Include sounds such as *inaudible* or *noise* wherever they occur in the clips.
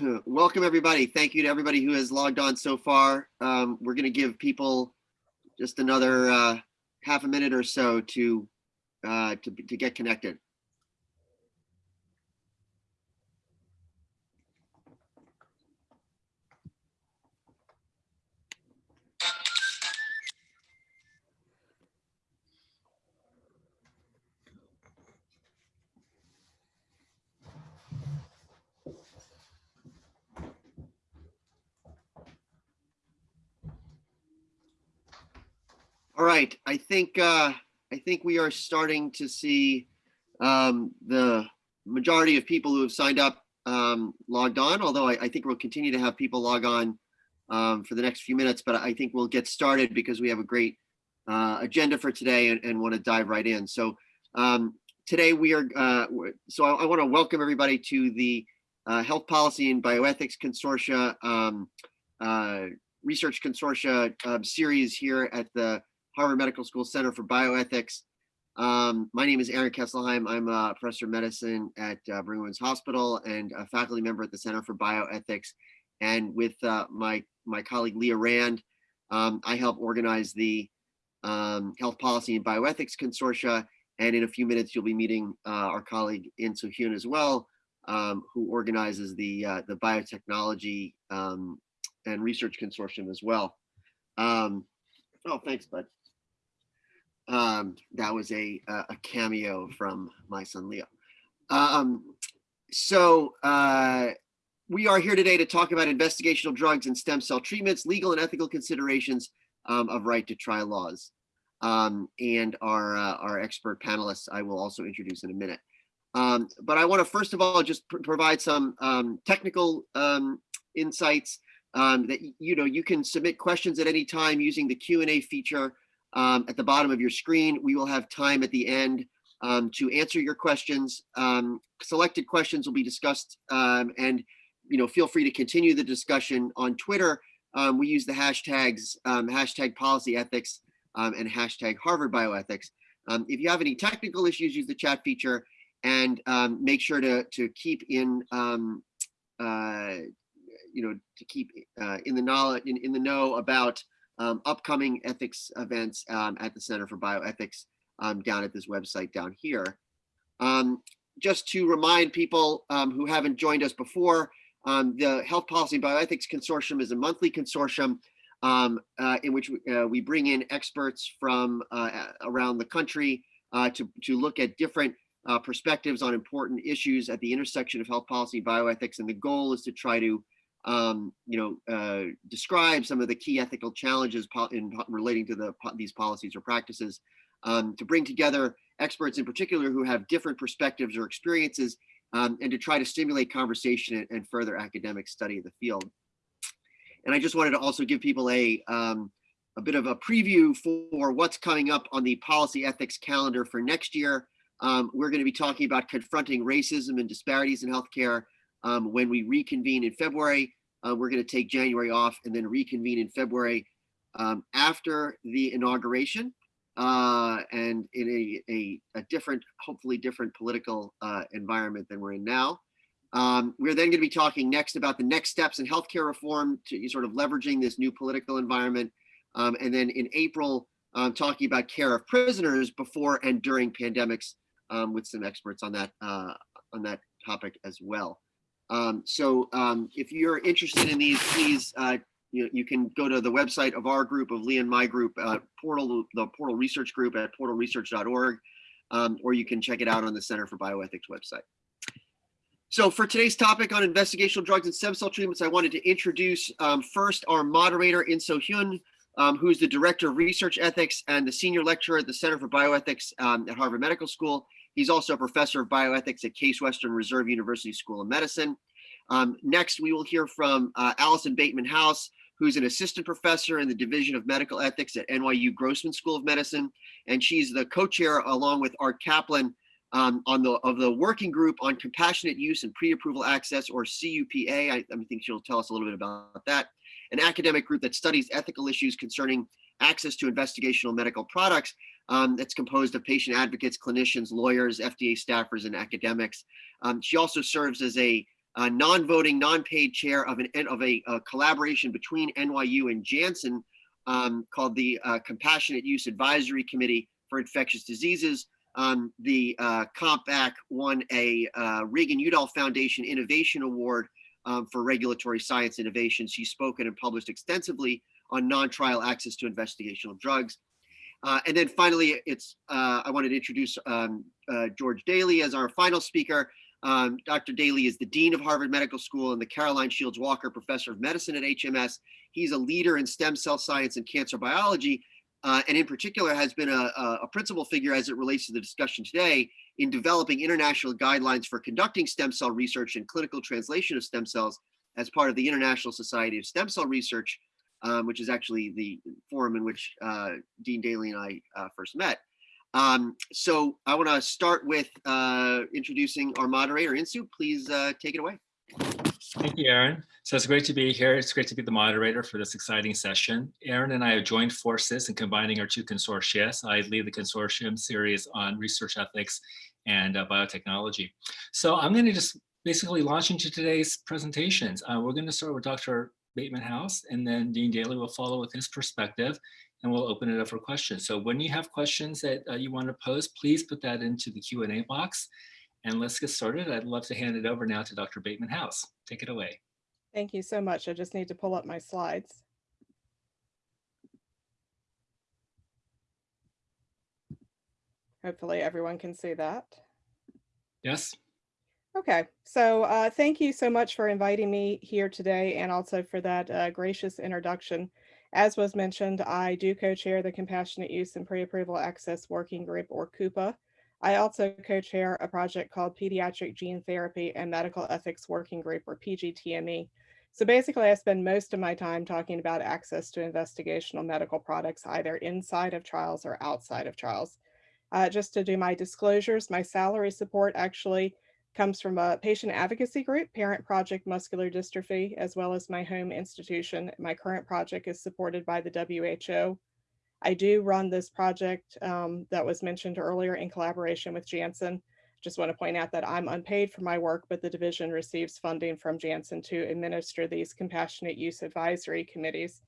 Welcome, everybody. Thank you to everybody who has logged on so far. Um, we're going to give people just another uh, half a minute or so to, uh, to, to get connected. Right, I think uh, I think we are starting to see um, the majority of people who have signed up um, logged on, although I, I, think we'll continue to have people log on um, for the next few minutes, but I think we'll get started because we have a great uh, agenda for today and, and want to dive right in. So um, today we are, uh, so I, I want to welcome everybody to the uh, Health Policy and Bioethics Consortia um, uh, Research Consortia um, series here at the Harvard Medical School Center for Bioethics. Um, my name is Aaron Kesselheim. I'm a professor of medicine at uh, Brigham Women's Hospital and a faculty member at the Center for Bioethics. And with uh, my, my colleague Leah Rand, um, I help organize the um, Health Policy and Bioethics Consortia. And in a few minutes, you'll be meeting uh, our colleague In Soo Hyun as well, um, who organizes the, uh, the Biotechnology um, and Research Consortium as well. Um, oh, thanks, bud. Um, that was a, a cameo from my son Leo. Um, so uh, we are here today to talk about investigational drugs and stem cell treatments, legal and ethical considerations um, of right to try laws. Um, and our, uh, our expert panelists I will also introduce in a minute. Um, but I want to first of all just pr provide some um, technical insights that you know you can submit questions at any time using the Q&A feature um, at the bottom of your screen. We will have time at the end um, to answer your questions. Um, selected questions will be discussed um, and you know feel free to continue the discussion on Twitter. Um, we use the hashtags hashtag policy ethics and hashtag Harvard bioethics. if you have any technical issues, use the chat feature and make sure to, to keep in uh, you know, to keep uh, in the knowledge in, in the know about um, upcoming ethics events um, at the Center for Bioethics um, down at this website down here. Um, just to remind people um, who haven't joined us before, the Health Policy Bioethics Consortium is a monthly consortium uh, in which we, uh, we, bring in experts from uh, around the country uh, to, to look at different uh, perspectives on important issues at the intersection of health policy bioethics. And the goal is to try to um, you know, uh, describe some of the key ethical challenges in relating to the these policies or practices, um, to bring together experts in particular who have different perspectives or experiences, um, and to try to stimulate conversation and, and, further academic study of the field. And I just wanted to also give people a um, a bit of a preview for what's coming up on the policy ethics calendar for next year. Um, we're going to be talking about confronting racism and disparities in healthcare, um, when we reconvene in February. Uh, we're going to take January off and then reconvene in February um, after the inauguration uh, and in a, a, a, different, hopefully different political uh, environment than we're in now. Um, we're then going to be talking next about the next steps in healthcare reform to sort of leveraging this new political environment. Um, and then in April, um, talking about care of prisoners before and during pandemics um, with some experts on that uh, on that topic as well. Um, so um, if you're interested in these, please, uh, you, you can go to the website of our group, of Lee and my group, uh, Portal, the Portal Research Group at portalresearch.org, um, or you can check it out on the Center for Bioethics website. So for today's topic on investigational drugs and stem cell treatments, I wanted to introduce um, first our moderator, In Soo Hyun, um, who's the Director of Research Ethics and the Senior Lecturer at the Center for Bioethics um, at Harvard Medical School. He's also a professor of bioethics at Case Western Reserve University School of Medicine. Um, next, we will hear from uh, Alison Bateman House, who's an assistant professor in the Division of Medical Ethics at NYU Grossman School of Medicine. And she's the co-chair along with Art Caplan um, on the of the working group on compassionate use and pre-approval access or CUPA. I, I think she'll tell us a little bit about that. An academic group that studies ethical issues concerning access to investigational medical products um, that's composed of patient advocates, clinicians, lawyers, FDA staffers, and academics. Um, she also serves as a uh, non-voting, non-paid chair of an of a, a, collaboration between NYU and Janssen um, called the uh, Compassionate Use Advisory Committee for Infectious Diseases. Um, the uh, CompAC won a uh, Reagan-Udall Foundation Innovation Award um, for Regulatory Science Innovation. She's spoken and published extensively on non-trial access to investigational drugs. Uh, and then finally, it's uh, I wanted to introduce um, uh, George Daley as our final speaker. Um, Dr. Daley is the Dean of Harvard Medical School and the Caroline Shields Walker Professor of Medicine at HMS. He's a leader in stem cell science and cancer biology, uh, and in particular has been a, a, principal figure as it relates to the discussion today in developing international guidelines for conducting stem cell research and clinical translation of stem cells as part of the International Society of Stem Cell Research, um, which is actually the forum in which uh, Dean Daley and I uh, first met. Um, so I want to start with uh, introducing our moderator, Insoo. Please uh, take it away. Thank you, Aaron. So it's great to be here. It's great to be the moderator for this exciting session. Aaron and I have joined forces in combining our two consortia. I lead the consortium series on research ethics and uh, biotechnology. So I'm going to just basically launch into today's presentations. Uh, we're going to start with Dr. Bateman House, and then Dean Daley will follow with his perspective, and we'll open it up for questions. So when you have questions that uh, you want to pose, please put that into the Q&A box. And let's get started. I'd love to hand it over now to Dr. Bateman House. Take it away. Thank you so much. I just need to pull up my slides. Hopefully everyone can see that. Yes. Okay, so uh, thank you so much for inviting me here today and also for that uh, gracious introduction. As was mentioned, I do co-chair the Compassionate Use and Pre-Approval Access Working Group, or CUPA. I also co-chair a project called Pediatric Gene Therapy and Medical Ethics Working Group, or PGTME. So basically, I spend most of my time talking about access to investigational medical products, either inside of trials or outside of trials. Uh, just to do my disclosures, my salary support actually comes from a patient advocacy group, Parent Project Muscular Dystrophy, as well as my home institution. My current project is supported by the WHO. I do run this project um, that was mentioned earlier in collaboration with Janssen. Just want to point out that I'm unpaid for my work, but the division receives funding from Janssen to administer these compassionate use advisory committees.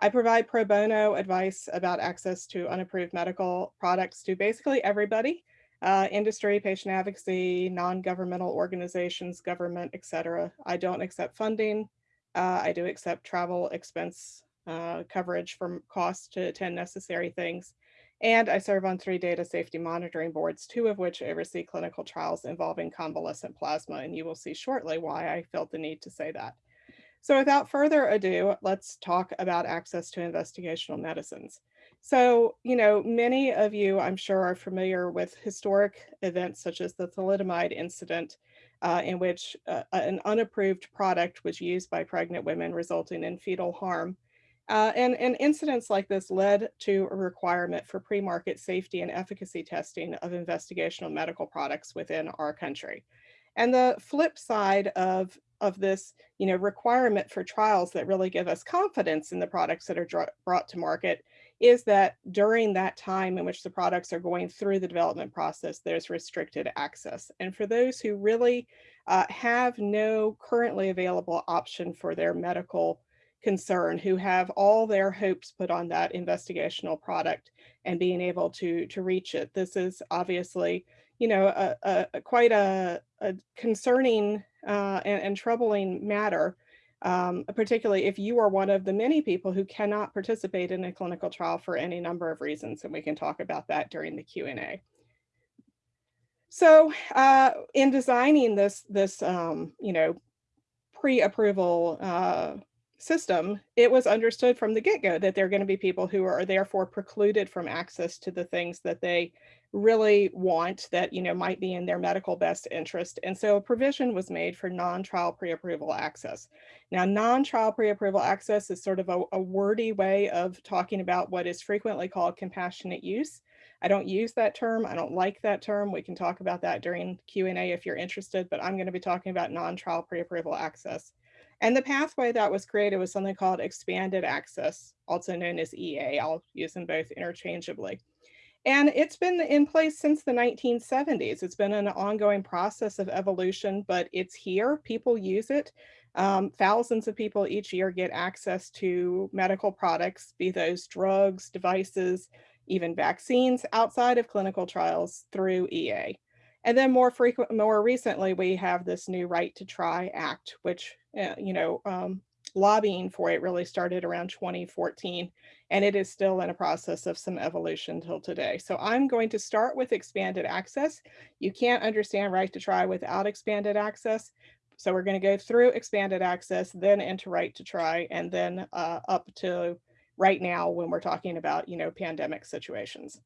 I provide pro bono advice about access to unapproved medical products to basically everybody, uh, industry, patient advocacy, non-governmental organizations, government, etc. I don't accept funding. Uh, I do accept travel expense uh, coverage for costs to attend necessary things. And I serve on three data safety monitoring boards, two of which oversee clinical trials involving convalescent plasma. And you will see shortly why I felt the need to say that. So without further ado, let's talk about access to investigational medicines. So, you know, many of you, I'm sure, are familiar with historic events such as the thalidomide incident, uh, in which uh, an unapproved product was used by pregnant women, resulting in fetal harm. Uh, and, and incidents like this led to a requirement for pre-market safety and efficacy testing of investigational medical products within our country. And the flip side of of this you know requirement for trials that really give us confidence in the products that are brought to market is that during that time in which the products are going through the development process, there's restricted access. And for those who really uh, have no currently available option for their medical concern, who have all their hopes put on that investigational product and being able to, to reach it, this is obviously, you know, a, a, a quite a, a concerning uh, and, and troubling matter um, particularly if you are one of the many people who cannot participate in a clinical trial for any number of reasons, and we can talk about that during the Q&A. So uh, in designing this, this um, you know, pre-approval uh, system, it was understood from the get-go that there are going to be people who are therefore precluded from access to the things that they really want that you know might be in their medical best interest and so a provision was made for non-trial pre-approval access. Now non-trial pre-approval access is sort of a, a, wordy way of talking about what is frequently called compassionate use. I don't use that term i don't like that term we can talk about that during q&a if you're interested but i'm going to be talking about non-trial pre-approval access. And the pathway that was created was something called expanded access also known as ea i'll use them both interchangeably And it's been in place since the 1970s. It's been an ongoing process of evolution, but it's here. People use it. Um, thousands of people each year get access to medical products, be those drugs, devices, even vaccines outside of clinical trials through EA. And then more frequent, more recently, we have this new Right to Try Act, which, uh, you know, um, lobbying for it really started around 2014, and it is still in a process of some evolution till today. So I'm going to start with expanded access. You can't understand Right to Try without expanded access. So we're going to go through expanded access, then into Right to Try, and then uh, up to right now when we're talking about, you know, pandemic situations.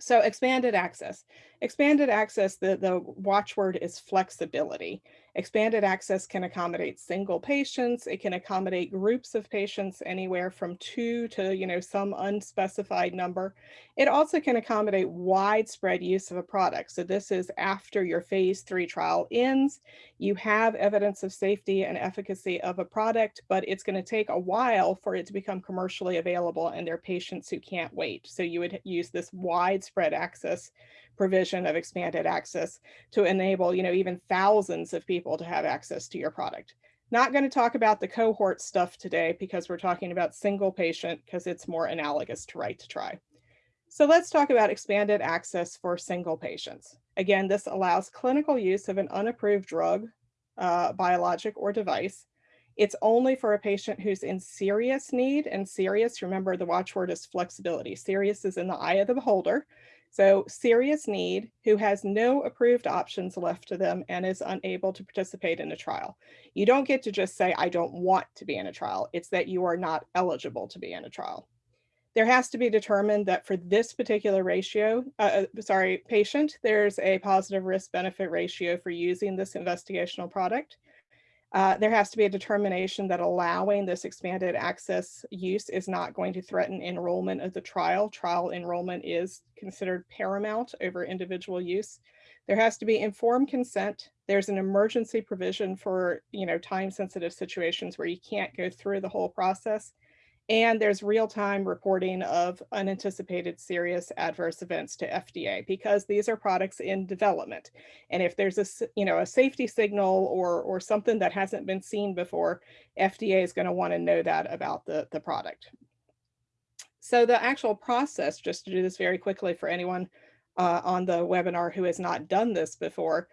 So expanded access. Expanded access, the, the watchword is flexibility. Expanded access can accommodate single patients. It can accommodate groups of patients anywhere from two to, you know, some unspecified number. It also can accommodate widespread use of a product. So this is after your phase three trial ends, you have evidence of safety and efficacy of a product, but it's going to take a while for it to become commercially available and there are patients who can't wait. So you would use this widespread access provision of expanded access to enable, you know, even thousands of people to have access to your product. Not going to talk about the cohort stuff today because we're talking about single patient because it's more analogous to right to try. So let's talk about expanded access for single patients. Again, this allows clinical use of an unapproved drug, uh, biologic or device. It's only for a patient who's in serious need and serious, remember the watchword is flexibility. Serious is in the eye of the beholder. So serious need who has no approved options left to them and is unable to participate in a trial. You don't get to just say, I don't want to be in a trial. It's that you are not eligible to be in a trial. There has to be determined that for this particular ratio, uh, uh sorry, patient, there's a positive risk benefit ratio for using this investigational product. Uh, there has to be a determination that allowing this expanded access use is not going to threaten enrollment of the trial. Trial enrollment is considered paramount over individual use. There has to be informed consent. There's an emergency provision for you know, time sensitive situations where you can't go through the whole process. And there's real-time reporting of unanticipated serious adverse events to FDA because these are products in development. And if there's a, you know, a safety signal or, or something that hasn't been seen before, FDA is going to want to know that about the, the product. So the actual process, just to do this very quickly for anyone uh, on the webinar who has not done this before,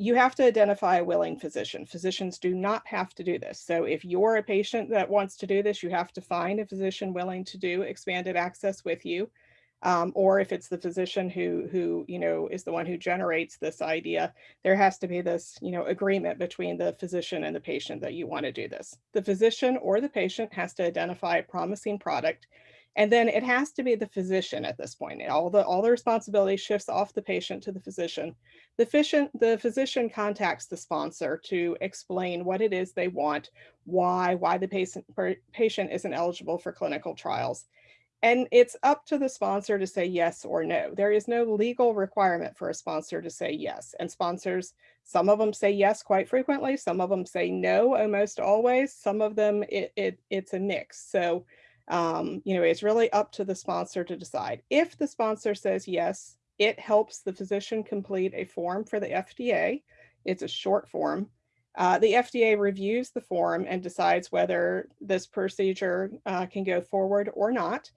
you have to identify a willing physician. Physicians do not have to do this. So if you're a patient that wants to do this, you have to find a physician willing to do expanded access with you. Um, or if it's the physician who, who, you know, is the one who generates this idea, there has to be this, you know, agreement between the physician and the patient that you want to do this. The physician or the patient has to identify a promising product and then it has to be the physician at this point. All the, all the responsibility shifts off the patient to the physician. The, physician. the physician contacts the sponsor to explain what it is they want, why, why the patient, patient isn't eligible for clinical trials. And it's up to the sponsor to say yes or no. There is no legal requirement for a sponsor to say yes. And sponsors, some of them say yes quite frequently. Some of them say no almost always. Some of them, it, it it's a mix. So um, you know, it's really up to the sponsor to decide. If the sponsor says yes, it helps the physician complete a form for the FDA. It's a short form. Uh, the FDA reviews the form and decides whether this procedure uh, can go forward or not.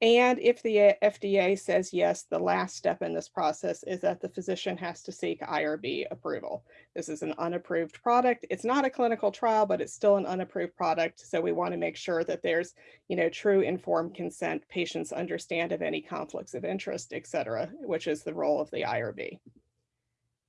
And if the eh, FDA says yes, the last step in this process is that the physician has to seek IRB approval. This is an unapproved product. It's not a clinical trial, but it's still an unapproved product. So we want to make sure that there's, you know, true informed consent, patients understand of any conflicts of interest, et cetera, which is the role of the IRB.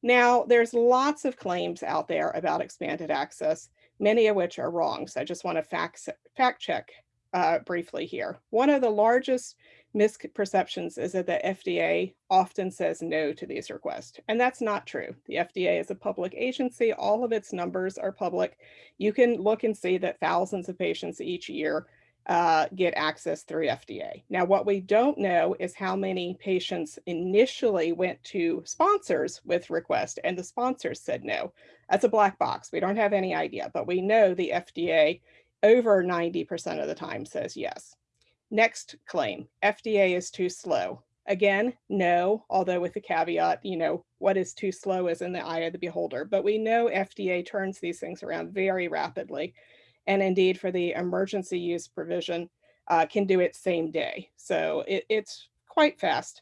Now, there's lots of claims out there about expanded access, many of which are wrong. So I just want to fact, fact check uh, briefly here. One of the largest misperceptions is that the FDA often says no to these requests, and that's not true. The FDA is a public agency. All of its numbers are public. You can look and see that thousands of patients each year uh, get access through FDA. Now, what we don't know is how many patients initially went to sponsors with request and the sponsors said no. That's a black box. We don't have any idea, but we know the FDA over 90% of the time says yes. Next claim, FDA is too slow. Again, no, although with the caveat, you know, what is too slow is in the eye of the beholder. But we know FDA turns these things around very rapidly. And indeed, for the emergency use provision, uh, can do it same day. So it, it's quite fast.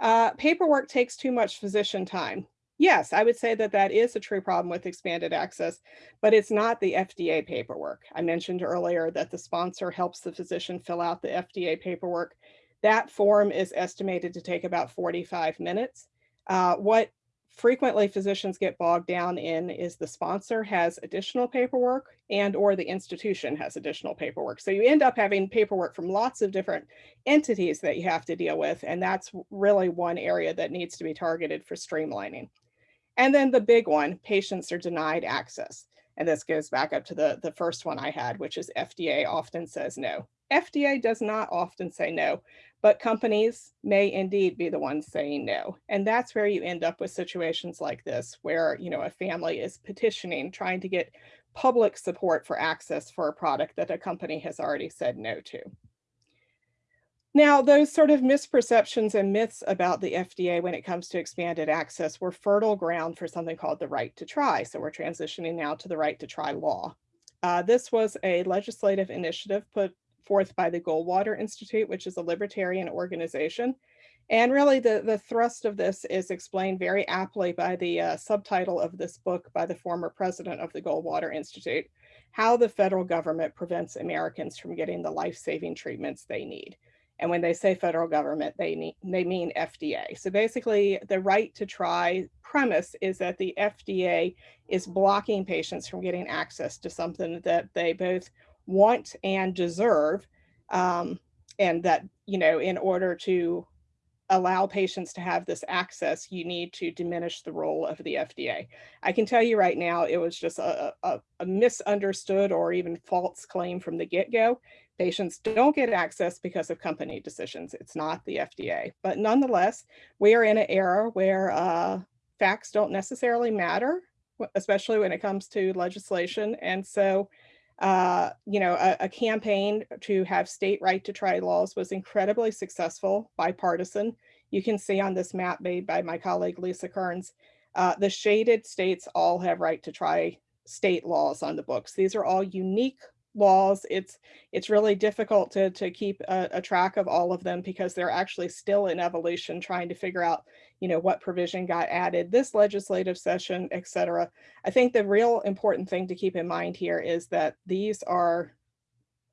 Uh, paperwork takes too much physician time. Yes, I would say that that is a true problem with expanded access, but it's not the FDA paperwork. I mentioned earlier that the sponsor helps the physician fill out the FDA paperwork. That form is estimated to take about 45 minutes. Uh, what frequently physicians get bogged down in is the sponsor has additional paperwork and or the institution has additional paperwork. So you end up having paperwork from lots of different entities that you have to deal with. And that's really one area that needs to be targeted for streamlining. And then the big one, patients are denied access. And this goes back up to the, the first one I had, which is FDA often says no. FDA does not often say no, but companies may indeed be the ones saying no. And that's where you end up with situations like this, where you know a family is petitioning, trying to get public support for access for a product that a company has already said no to. Now, those sort of misperceptions and myths about the FDA when it comes to expanded access were fertile ground for something called the right to try. So we're transitioning now to the right to try law. Uh, this was a legislative initiative put forth by the Goldwater Institute, which is a libertarian organization. And really the, the thrust of this is explained very aptly by the uh, subtitle of this book by the former president of the Goldwater Institute, How the Federal Government Prevents Americans from Getting the Life-Saving Treatments They Need. And when they say federal government, they, they mean FDA. So basically the right to try premise is that the FDA is blocking patients from getting access to something that they both want and deserve. Um, and that, you know, in order to allow patients to have this access, you need to diminish the role of the FDA. I can tell you right now, it was just a, a, a misunderstood or even false claim from the get-go. Patients don't get access because of company decisions. It's not the FDA. But nonetheless, we are in an era where uh, facts don't necessarily matter, especially when it comes to legislation. And so uh, you know, a, a, campaign to have state right to try laws was incredibly successful, bipartisan. You can see on this map made by my colleague Lisa Kearns, uh, the shaded states all have right to try state laws on the books. These are all unique laws. It's it's really difficult to, to keep a, a, track of all of them because they're actually still in evolution trying to figure out, you know, what provision got added this legislative session, et cetera. I think the real important thing to keep in mind here is that these are,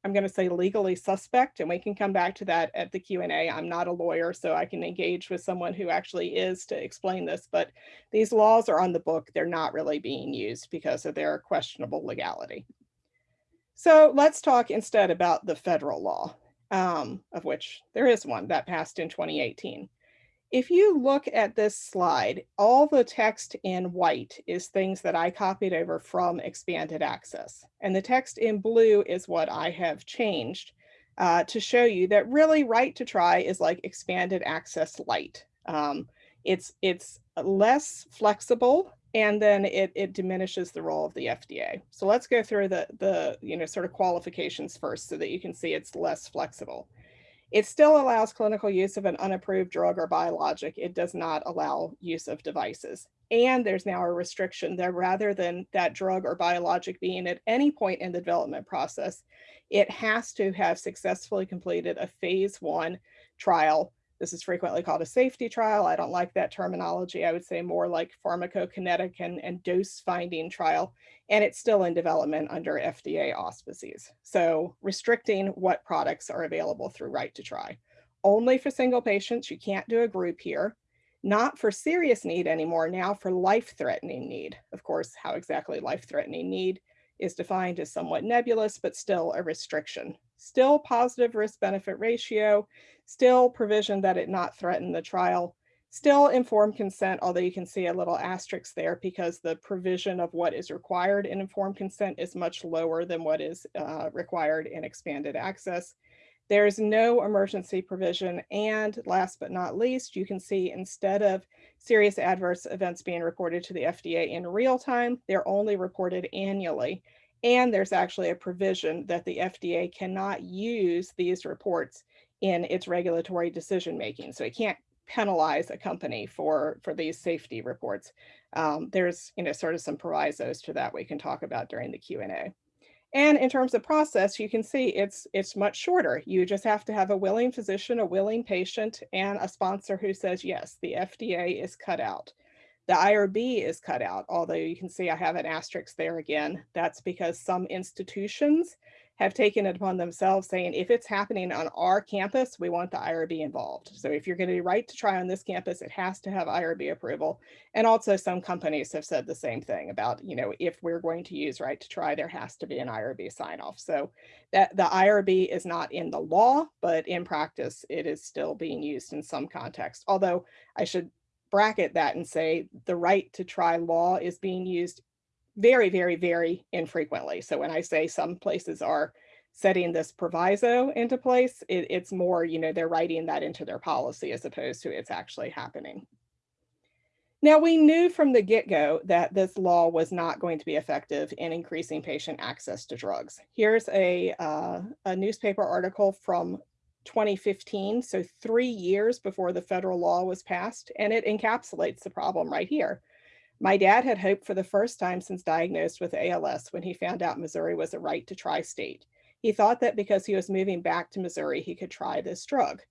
I'm going to say legally suspect, and we can come back to that at the Q&A. I'm not a lawyer, so I can engage with someone who actually is to explain this, but these laws are on the book. They're not really being used because of their questionable legality. So let's talk instead about the federal law, um, of which there is one that passed in 2018. If you look at this slide, all the text in white is things that I copied over from expanded access. And the text in blue is what I have changed uh, to show you that really right to try is like expanded access light. Um, it's, it's less flexible and then it, it diminishes the role of the FDA. So let's go through the, the you know, sort of qualifications first so that you can see it's less flexible. It still allows clinical use of an unapproved drug or biologic. It does not allow use of devices. And there's now a restriction that rather than that drug or biologic being at any point in the development process, it has to have successfully completed a phase one trial this is frequently called a safety trial. I don't like that terminology. I would say more like pharmacokinetic and, and dose finding trial. And it's still in development under FDA auspices. So restricting what products are available through right to try. Only for single patients, you can't do a group here. Not for serious need anymore, now for life-threatening need. Of course, how exactly life-threatening need is defined as somewhat nebulous, but still a restriction. Still positive risk benefit ratio, still provision that it not threaten the trial, still informed consent, although you can see a little asterisk there because the provision of what is required in informed consent is much lower than what is uh, required in expanded access. There is no emergency provision. And last but not least, you can see instead of serious adverse events being reported to the FDA in real time, they're only reported annually. And there's actually a provision that the FDA cannot use these reports in its regulatory decision making. So it can't penalize a company for for these safety reports. Um, there's you know sort of some provisos to that we can talk about during the Q&A. And in terms of process, you can see it's it's much shorter. You just have to have a willing physician, a willing patient, and a sponsor who says, yes, the FDA is cut out. The IRB is cut out, although you can see I have an asterisk there again. That's because some institutions have taken it upon themselves saying, if it's happening on our campus, we want the IRB involved. So if you're going to do right to try on this campus, it has to have IRB approval. And also some companies have said the same thing about, you know, if we're going to use right to try, there has to be an IRB sign off. So that the IRB is not in the law, but in practice, it is still being used in some context. Although I should bracket that and say the right to try law is being used very, very, very infrequently. So when I say some places are setting this proviso into place, it, it's more, you know, they're writing that into their policy as opposed to it's actually happening. Now, we knew from the get-go that this law was not going to be effective in increasing patient access to drugs. Here's a, uh, a newspaper article from 2015, so three years before the federal law was passed, and it encapsulates the problem right here. My dad had hoped for the first time since diagnosed with ALS when he found out Missouri was a right to try state. He thought that because he was moving back to Missouri, he could try this drug.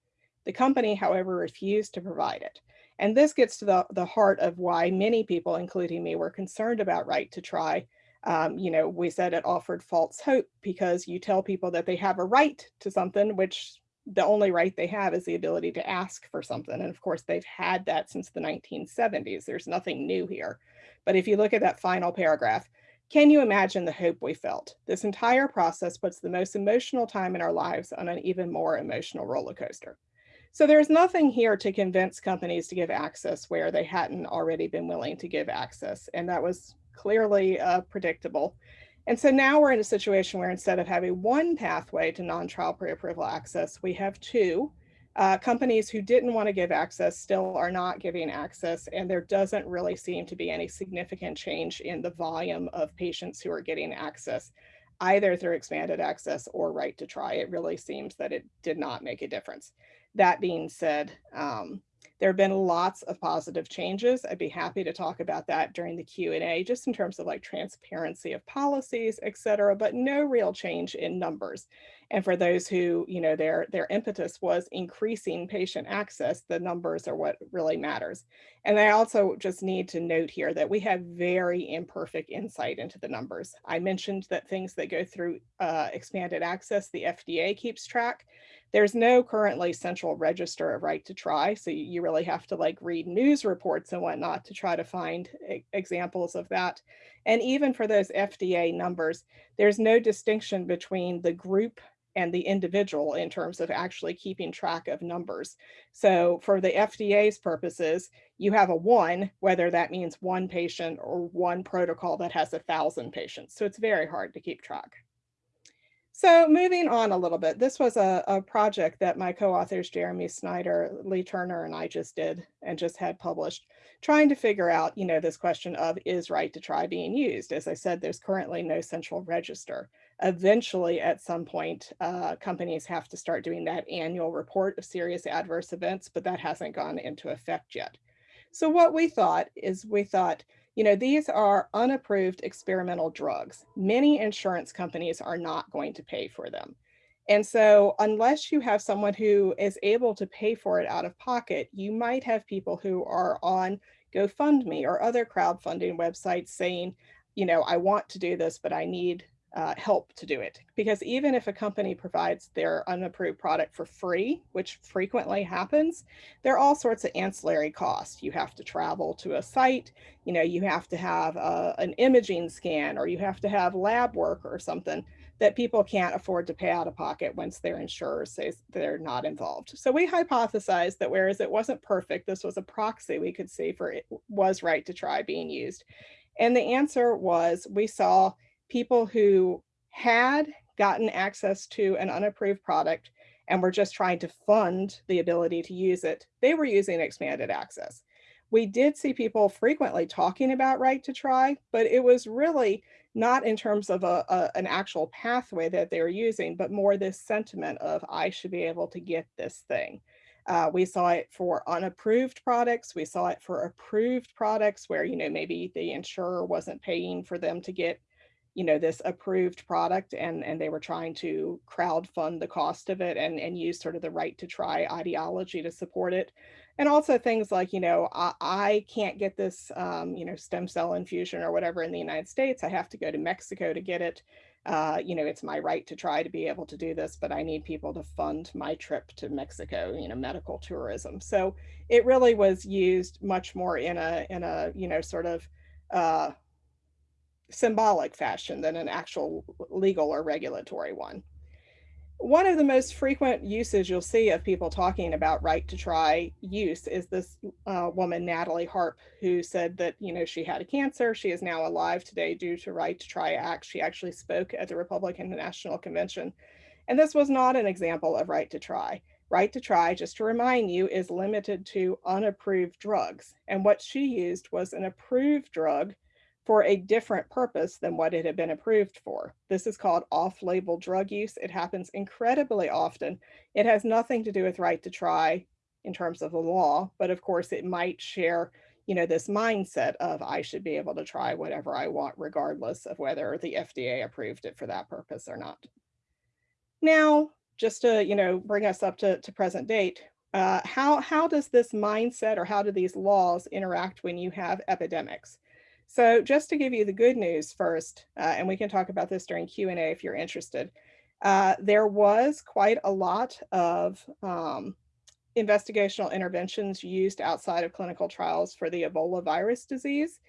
The company, however, refused to provide it. And this gets to the, the heart of why many people, including me, were concerned about right to try. Um, you know, we said it offered false hope because you tell people that they have a right to something, which the only right they have is the ability to ask for something. And of course, they've had that since the 1970s. There's nothing new here. But if you look at that final paragraph, can you imagine the hope we felt? This entire process puts the most emotional time in our lives on an even more emotional roller coaster. So there's nothing here to convince companies to give access where they hadn't already been willing to give access. And that was clearly uh, predictable. And so now we're in a situation where instead of having one pathway to non-trial pre-approval access, we have two. Uh, companies who didn't want to give access still are not giving access, and there doesn't really seem to be any significant change in the volume of patients who are getting access, either through expanded access or right to try. It really seems that it did not make a difference. That being said, um, there have been lots of positive changes. I'd be happy to talk about that during the Q&A, just in terms of like transparency of policies, et cetera, but no real change in numbers. And for those who, you know, their, their impetus was increasing patient access, the numbers are what really matters. And I also just need to note here that we have very imperfect insight into the numbers. I mentioned that things that go through uh, expanded access, the FDA keeps track. There's no currently central register of right to try, so you really have to like read news reports and whatnot to try to find examples of that. And even for those FDA numbers, there's no distinction between the group and the individual in terms of actually keeping track of numbers. So for the FDA's purposes, you have a one, whether that means one patient or one protocol that has a thousand patients. So it's very hard to keep track. So moving on a little bit, this was a, a project that my co-authors Jeremy Snyder, Leigh Turner, and I just did and just had published, trying to figure out, you know, this question of is right to try being used. As I said, there's currently no central register. Eventually, at some point, uh, companies have to start doing that annual report of serious adverse events, but that hasn't gone into effect yet. So what we thought is we thought, you know, these are unapproved experimental drugs. Many insurance companies are not going to pay for them. And so unless you have someone who is able to pay for it out of pocket, you might have people who are on GoFundMe or other crowdfunding websites saying, you know, I want to do this, but I need uh, help to do it. Because even if a company provides their unapproved product for free, which frequently happens, there are all sorts of ancillary costs. You have to travel to a site, you know, you have to have a, uh, an imaging scan, or you have to have lab work or something that people can't afford to pay out of pocket once their insurer says they're not involved. So we hypothesized that whereas it wasn't perfect, this was a proxy we could see for it was right to try being used. And the answer was we saw people who had gotten access to an unapproved product and were just trying to fund the ability to use it, they were using expanded access. we did see people frequently talking about right to try, but it was really not in terms of a, a, an actual pathway that they were using, but more this sentiment of I should be able to get this thing. Uh, we saw it for unapproved products. We saw it for approved products where, you know, maybe the insurer wasn't paying for them to get, you know, this approved product and, and they were trying to crowd fund the cost of it and, and use sort of the right to try ideology to support it. And also things like, you know, I, I can't get this, um, you know, stem cell infusion or whatever in the United States. I have to go to Mexico to get it uh, you know, it's my right to try to be able to do this, but I need people to fund my trip to Mexico, you know, medical tourism. So it really was used much more in a, in a, you know, sort of uh, symbolic fashion than an actual legal or regulatory one one of the most frequent uses you'll see of people talking about right to try use is this uh, woman, Natalie Harp, who said that, you know, she had a cancer. She is now alive today due to Right to Try Act. She actually spoke at the Republican National Convention. And this was not an example of right to try. Right to try, just to remind you, is limited to unapproved drugs. And what she used was an approved drug for a different purpose than what it had been approved for. This is called off-label drug use. It happens incredibly often. It has nothing to do with right to try in terms of the law, but of course it might share, you know, this mindset of I should be able to try whatever I want regardless of whether the FDA approved it for that purpose or not. Now, just to, you know, bring us up to, to present date, uh, how, how does this mindset or how do these laws interact when you have epidemics? So just to give you the good news first, uh, and we can talk about this during Q&A if you're interested, uh, there was quite a lot of um, investigational interventions used outside of clinical trials for the Ebola virus disease.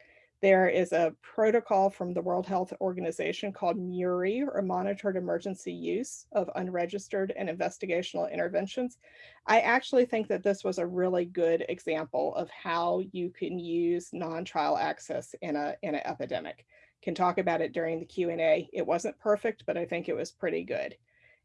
There is a protocol from the World Health Organization called MEURI, or Monitored Emergency Use of Unregistered and Investigational Interventions. I actually think that this was a really good example of how you can use non-trial access in a in an epidemic. Can talk about it during the Q&A. It wasn't perfect, but I think it was pretty good.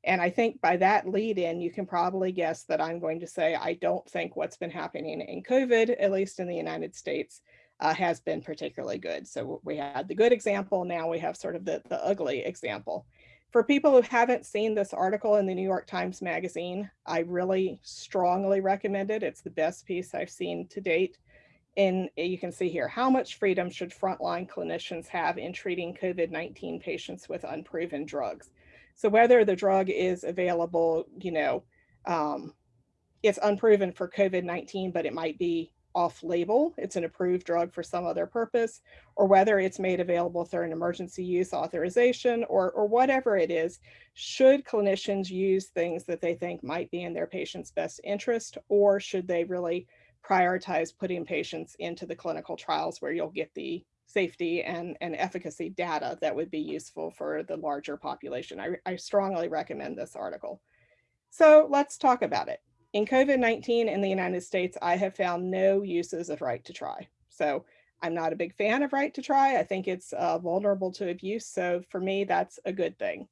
And I think by that lead in, you can probably guess that I'm going to say, I don't think what's been happening in COVID, at least in the United States, uh, has been particularly good. So we had the good example, now we have sort of the, the ugly example. For people who haven't seen this article in the New York Times Magazine, I really strongly recommend it. It's the best piece I've seen to date. And you can see here, how much freedom should frontline clinicians have in treating COVID-19 patients with unproven drugs? So whether the drug is available, you know, um, it's unproven for COVID-19, but it might be off-label, it's an approved drug for some other purpose, or whether it's made available through an emergency use authorization or, or whatever it is, should clinicians use things that they think might be in their patient's best interest, or should they really prioritize putting patients into the clinical trials where you'll get the safety and, and efficacy data that would be useful for the larger population. I, I strongly recommend this article. So let's talk about it. In COVID-19 in the United States, I have found no uses of right to try. So I'm not a big fan of right to try. I think it's uh, vulnerable to abuse. So for me, that's a good thing.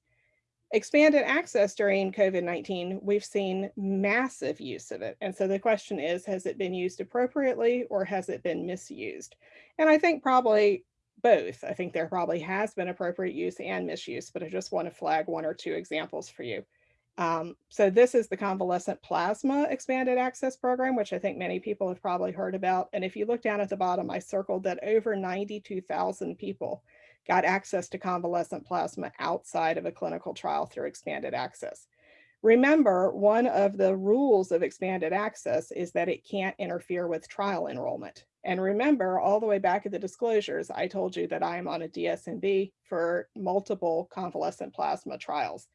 Expanded access during COVID-19, we've seen massive use of it. And so the question is, has it been used appropriately or has it been misused? And I think probably both. I think there probably has been appropriate use and misuse, but I just want to flag one or two examples for you. Um, so this is the convalescent plasma expanded access program, which I think many people have probably heard about. And if you look down at the bottom, I circled that over 92,000 people got access to convalescent plasma outside of a clinical trial through expanded access. Remember, one of the rules of expanded access is that it can't interfere with trial enrollment. And remember, all the way back at the disclosures, I told you that I am on a DSMB for multiple convalescent plasma trials.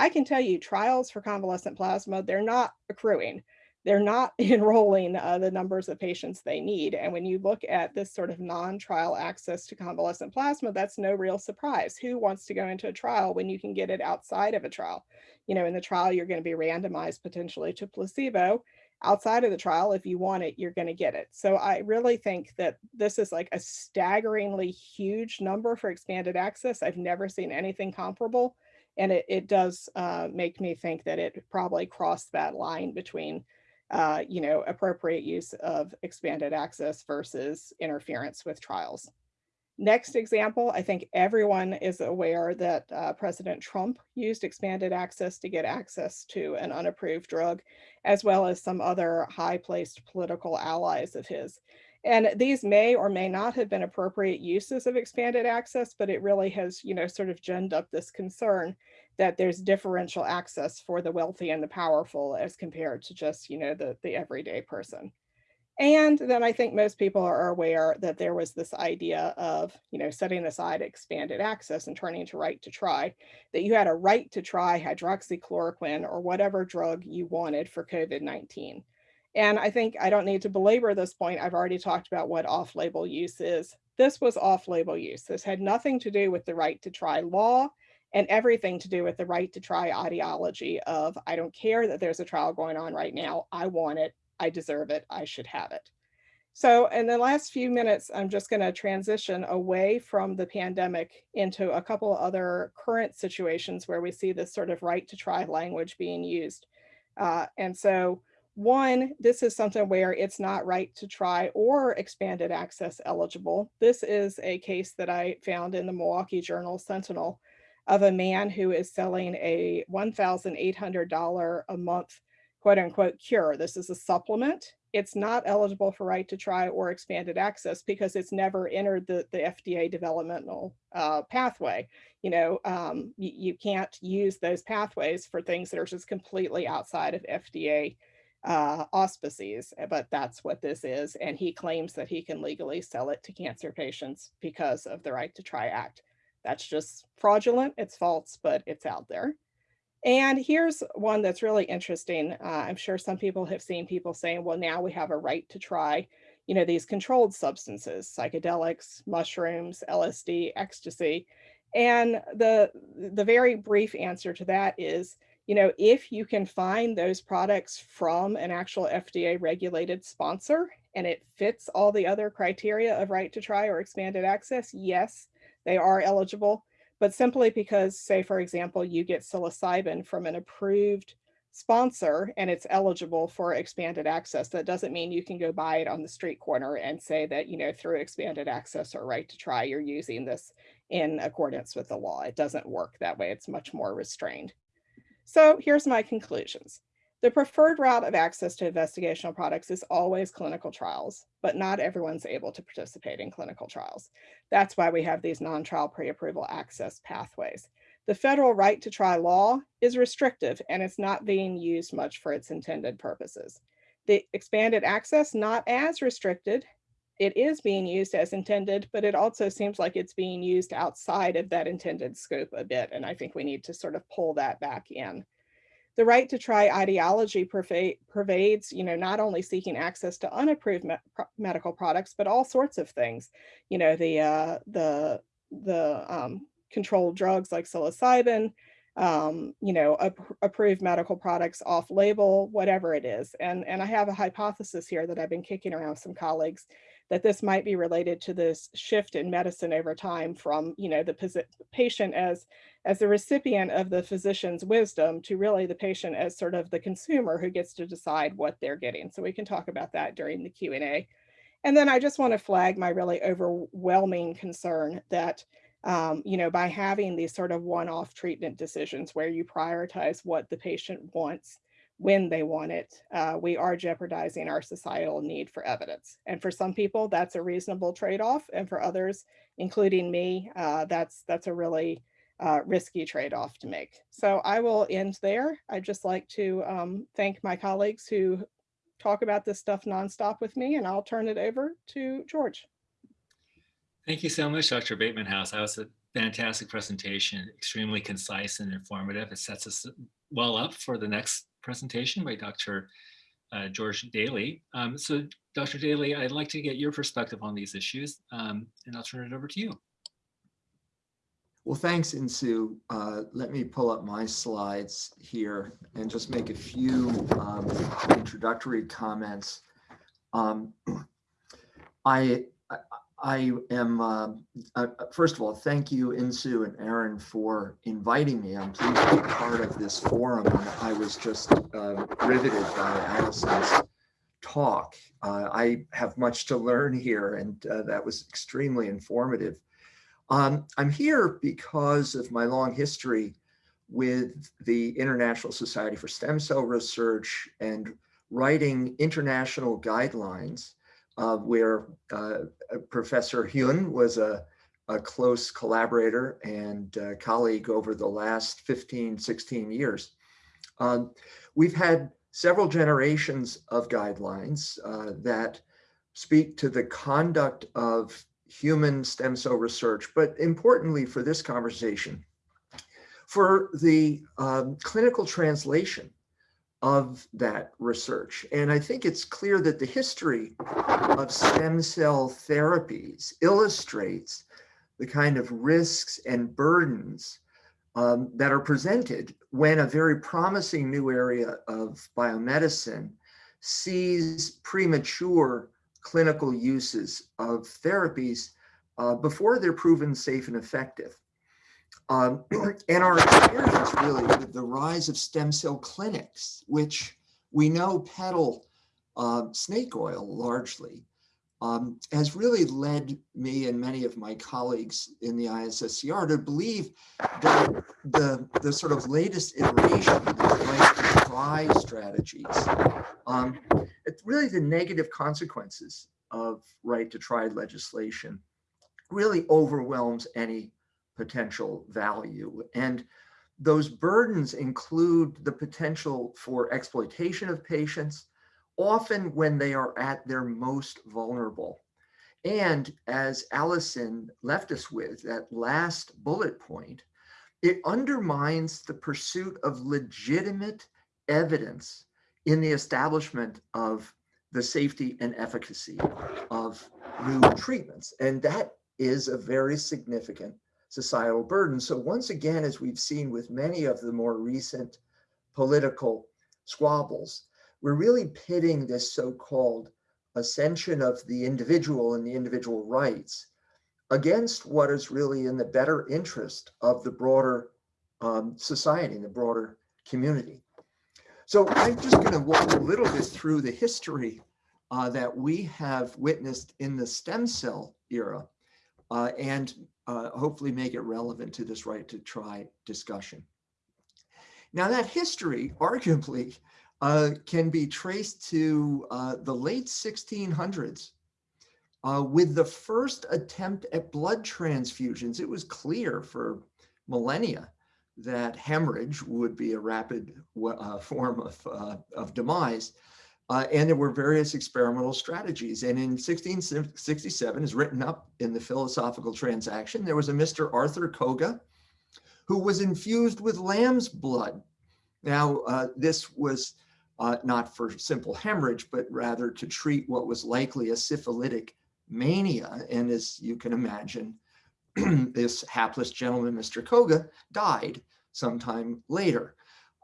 I can tell you trials for convalescent plasma, they're not accruing. They're not *laughs* enrolling uh, the numbers of patients they need. And when you look at this sort of non-trial access to convalescent plasma, that's no real surprise. Who wants to go into a trial when you can get it outside of a trial? You know, in the trial, you're going to be randomized potentially to placebo. Outside of the trial, if you want it, you're going to get it. So I really think that this is like a staggeringly huge number for expanded access. I've never seen anything comparable. And it, it does uh, make me think that it probably crossed that line between uh, you know, appropriate use of expanded access versus interference with trials. Next example, I think everyone is aware that uh, President Trump used expanded access to get access to an unapproved drug, as well as some other high-placed political allies of his. And these may or may not have been appropriate uses of expanded access, but it really has, you know, sort of ginned up this concern that there's differential access for the wealthy and the powerful as compared to just, you know, the, the everyday person. And then I think most people are aware that there was this idea of, you know, setting aside expanded access and turning to right to try, that you had a right to try hydroxychloroquine or whatever drug you wanted for COVID-19. And I think I don't need to belabor this point. I've already talked about what off-label use is. This was off-label use. This had nothing to do with the right to try law and everything to do with the right to try ideology of, I don't care that there's a trial going on right now. I want it. I deserve it. I should have it. So in the last few minutes, I'm just going to transition away from the pandemic into a couple other current situations where we see this sort of right to try language being used. Uh, and so one, this is something where it's not right to try or expanded access eligible. This is a case that I found in the Milwaukee Journal Sentinel of a man who is selling a $1,800 a month quote unquote cure. This is a supplement. It's not eligible for right to try or expanded access because it's never entered the, the FDA developmental uh, pathway. You know, um, you, you can't use those pathways for things that are just completely outside of FDA uh, auspices, but that's what this is. And he claims that he can legally sell it to cancer patients because of the Right to Try Act. That's just fraudulent, it's false, but it's out there. And here's one that's really interesting. Uh, I'm sure some people have seen people saying, well, now we have a right to try, you know, these controlled substances, psychedelics, mushrooms, LSD, ecstasy. And the, the very brief answer to that is, you know, if you can find those products from an actual FDA regulated sponsor and it fits all the other criteria of right to try or expanded access, yes, they are eligible but simply because, say, for example, you get psilocybin from an approved sponsor and it's eligible for expanded access, that doesn't mean you can go buy it on the street corner and say that, you know, through expanded access or right to try, you're using this in accordance with the law. It doesn't work that way. It's much more restrained. So here's my conclusions. The preferred route of access to investigational products is always clinical trials, but not everyone's able to participate in clinical trials. That's why we have these non-trial pre-approval access pathways. The federal right to try law is restrictive and it's not being used much for its intended purposes. The expanded access, not as restricted, it is being used as intended, but it also seems like it's being used outside of that intended scope a bit. And I think we need to sort of pull that back in. The right to try ideology pervades, you know, not only seeking access to unapproved me medical products, but all sorts of things. You know, the uh, the the um, controlled drugs like psilocybin, um, you know, approved medical products off label, whatever it is. And, and I have a hypothesis here that I've been kicking around some colleagues that this might be related to this shift in medicine over time from, you know, the patient as, as the recipient of the physician's wisdom to really the patient as sort of the consumer who gets to decide what they're getting. So we can talk about that during the Q&A. And then I just want to flag my really overwhelming concern that, um, you know, by having these sort of one-off treatment decisions where you prioritize what the patient wants when they want it, uh, we are jeopardizing our societal need for evidence. And for some people, that's a reasonable trade-off. And for others, including me, uh, that's, that's a really uh, risky trade-off to make. So I will end there. I'd just like to um, thank my colleagues who talk about this stuff nonstop with me, and I'll turn it over to George. Thank you so much, Dr. Bateman House. That was a fantastic presentation, extremely concise and informative. It sets us well up for the next presentation by Dr. Uh, George Daly. Um, so Dr. Daly, I'd like to get your perspective on these issues and I'll turn it over to you. Well, thanks, Insoo. Uh, let me pull up my slides here and just make a few um, introductory comments. Um, *clears throat* I, I am, uh, uh, first of all, thank you, Insoo and Aaron, for inviting me. I'm pleased to be part of this forum. and I was just uh, riveted by Alison's talk. Uh, I have much to learn here, and uh, that was extremely informative. Um, I'm here because of my long history with the International Society for Stem Cell Research and writing international guidelines uh, where uh, Professor Hyun was a, a, close collaborator and uh, colleague over the last 15, 16 years. Um, we've had several generations of guidelines uh, that speak to the conduct of human stem cell research, but importantly for this conversation, for the um, clinical translation of that research. And I think it's clear that the history of stem cell therapies illustrates the kind of risks and burdens um, that are presented when a very promising new area of biomedicine sees premature clinical uses of therapies uh, before they're proven safe and effective. Um, *clears throat* and our experience really with the rise of stem cell clinics, which we know peddle uh, snake oil largely, um, has really led me and many of my colleagues in the ISSCR to believe that the, the sort of latest iteration of right to try strategies, um, it's really the negative consequences of right to try legislation really overwhelms any potential value. And those burdens include the potential for exploitation of patients, often when they are at their most vulnerable. And as Alison left us with, that last bullet point, it undermines the pursuit of legitimate evidence in the establishment of the safety and efficacy of new treatments. And that is a very significant societal burden. So once again, as we've seen with many of the more recent political squabbles, we're really pitting this so-called ascension of the individual and the individual rights against what is really in the better interest of the broader um, society and the broader community. So I'm just going to walk a little bit through the history uh, that we have witnessed in the stem cell era uh, and uh, hopefully make it relevant to this right to try discussion. Now that history *laughs* arguably uh, can be traced to uh, the late 1600s uh, with the first attempt at blood transfusions. It was clear for millennia that hemorrhage would be a rapid uh, form of, of demise. Uh, and there were various experimental strategies. And in 1667 is written up in the philosophical transaction, there was a Mr. Arthur Coga who was infused with lamb's blood. Now, uh, this was uh, not for simple hemorrhage, but rather to treat what was likely a syphilitic mania. And as you can imagine, *clears throat* this hapless gentleman, Mr. Coga, died sometime later.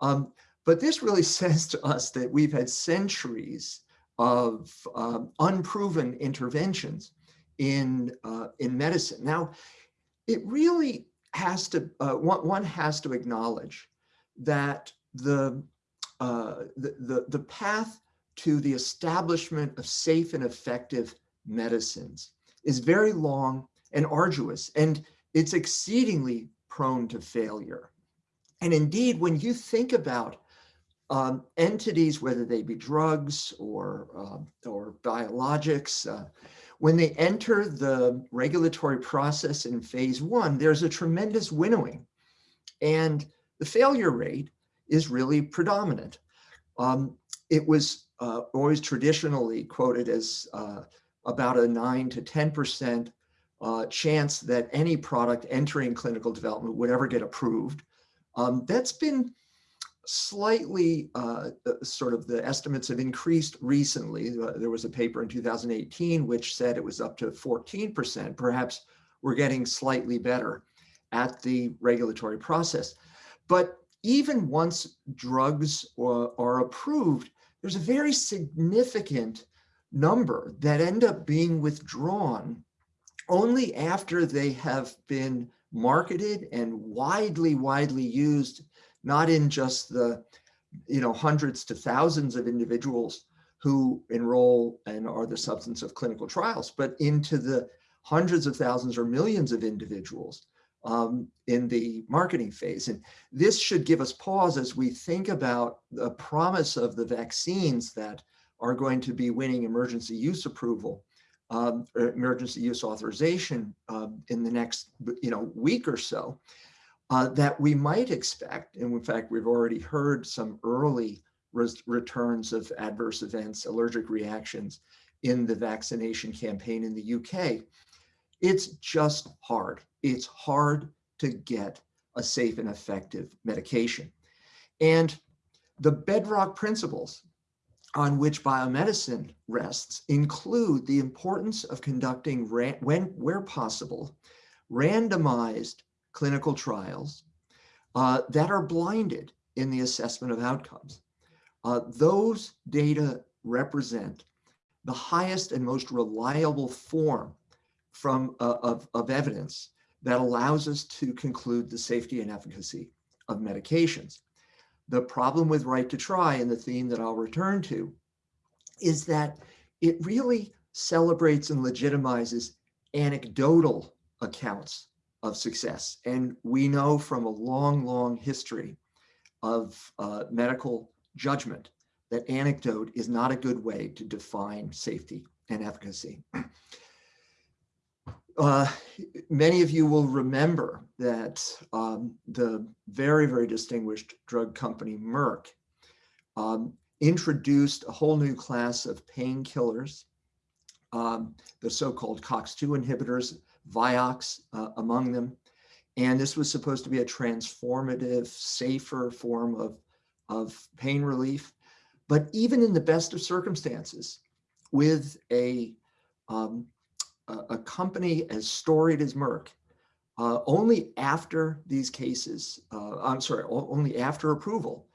Um, but this really *laughs* says to us that we've had centuries of um, unproven interventions in, uh, in medicine. Now, it really has to, uh, one, one has to acknowledge that the, uh, the, the, the path to the establishment of safe and effective medicines is very long and arduous, and it's exceedingly prone to failure. And indeed, when you think about um, entities, whether they be drugs or, uh, or biologics, uh, when they enter the regulatory process in phase one, there's a tremendous winnowing. And the failure rate is really predominant. Um, it was uh, always traditionally quoted as uh, about a 9 to 10% uh, chance that any product entering clinical development would ever get approved. Um, that's been slightly uh, uh, sort of the estimates have increased recently. Uh, there was a paper in 2018 which said it was up to 14%. Perhaps we're getting slightly better at the regulatory process. But even once drugs are, are approved, there's a very significant number that end up being withdrawn only after they have been marketed and widely, widely used, not in just the, you know, hundreds to thousands of individuals who enroll and are the substance of clinical trials, but into the hundreds of thousands or millions of individuals um, in the marketing phase. And this should give us pause as we think about the promise of the vaccines that are going to be winning emergency use approval, um, or emergency use authorization um, in the next you know, week or so, uh, that we might expect, and in fact, we've already heard some early returns of adverse events, allergic reactions in the vaccination campaign in the UK. It's just hard. It's hard to get a safe and effective medication. And the bedrock principles on which biomedicine rests include the importance of conducting, when, where possible, randomized clinical trials uh, that are blinded in the assessment of outcomes. Uh, those data represent the highest and most reliable form from uh, of, of evidence that allows us to conclude the safety and efficacy of medications. The problem with right to try and the theme that I'll return to is that it really celebrates and legitimizes anecdotal accounts of success. And we know from a long, long history of uh, medical judgment that anecdote is not a good way to define safety and efficacy. *clears throat* Uh, many of you will remember that um, the very, very distinguished drug company Merck um, introduced a whole new class of painkillers, um, the so-called COX-2 inhibitors, Vioxx uh, among them. And this was supposed to be a transformative, safer form of, of pain relief. But even in the best of circumstances, with a um, a, company as storied as Merck, uh, only after these cases, uh, I'm sorry, only after approval,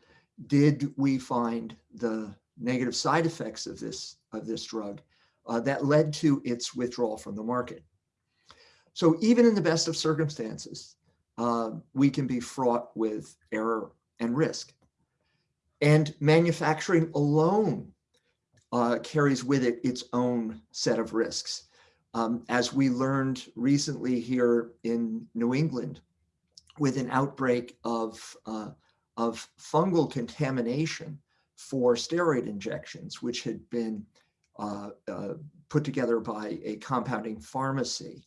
did we find the negative side effects of this of this drug uh, that led to its withdrawal from the market. So even in the best of circumstances, uh, we can be fraught with error and risk. And manufacturing alone uh, carries with it its own set of risks. Um, as we learned recently here in New England, with an outbreak of, uh, of fungal contamination for steroid injections, which had been uh, uh, put together by a compounding pharmacy,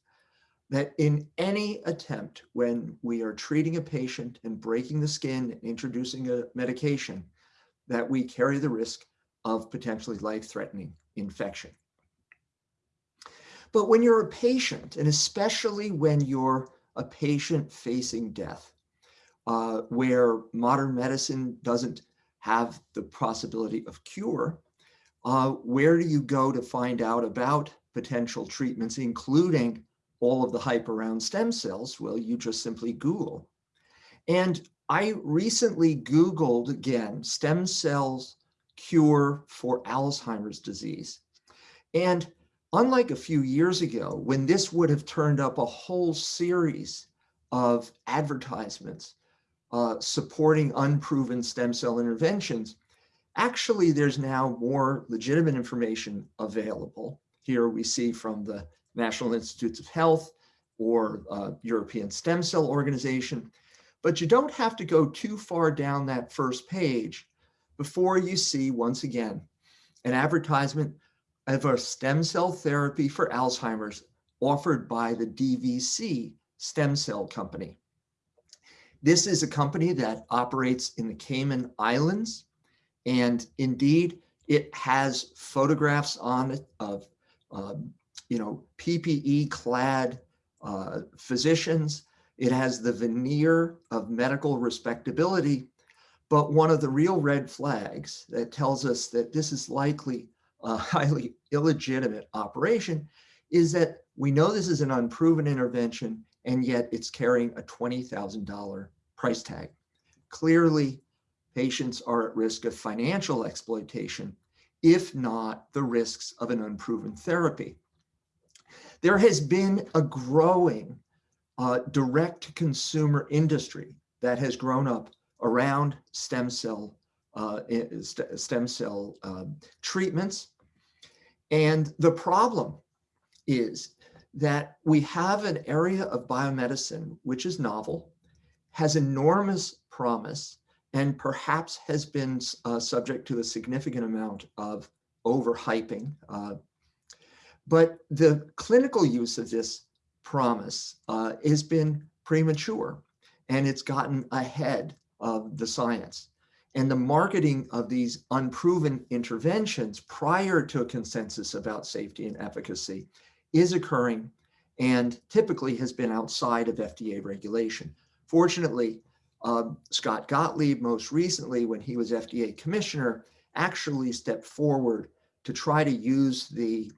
that in any attempt when we are treating a patient and breaking the skin and introducing a medication, that we carry the risk of potentially life-threatening infection. But when you're a patient, and especially when you're a patient facing death, uh, where modern medicine doesn't have the possibility of cure, uh, where do you go to find out about potential treatments, including all of the hype around stem cells? Well, you just simply Google. And I recently Googled again, stem cells cure for Alzheimer's disease. And Unlike a few years ago, when this would have turned up a whole series of advertisements uh, supporting unproven stem cell interventions, actually there's now more legitimate information available. Here we see from the National Institutes of Health or uh, European Stem Cell Organization, but you don't have to go too far down that first page before you see, once again, an advertisement of a stem cell therapy for Alzheimer's offered by the DVC Stem Cell Company. This is a company that operates in the Cayman Islands. And indeed, it has photographs on it of, um, you know, PPE clad uh, physicians. It has the veneer of medical respectability. But one of the real red flags that tells us that this is likely a *laughs* highly illegitimate operation is that we know this is an unproven intervention and yet it's carrying a $20,000 price tag. Clearly, patients are at risk of financial exploitation, if not the risks of an unproven therapy. There has been a growing uh, direct-to-consumer industry that has grown up around stem cell uh, st- stem cell um, treatments. And the problem is that we have an area of biomedicine which is novel, has enormous promise, and perhaps has been uh, subject to a significant amount of overhyping. Uh, but the clinical use of this promise uh, has been premature and it's gotten ahead of the science. And the marketing of these unproven interventions prior to a consensus about safety and efficacy is occurring and typically has been outside of FDA regulation. Fortunately, uh, Scott Gottlieb, most recently when he was FDA commissioner, actually stepped forward to try to use the,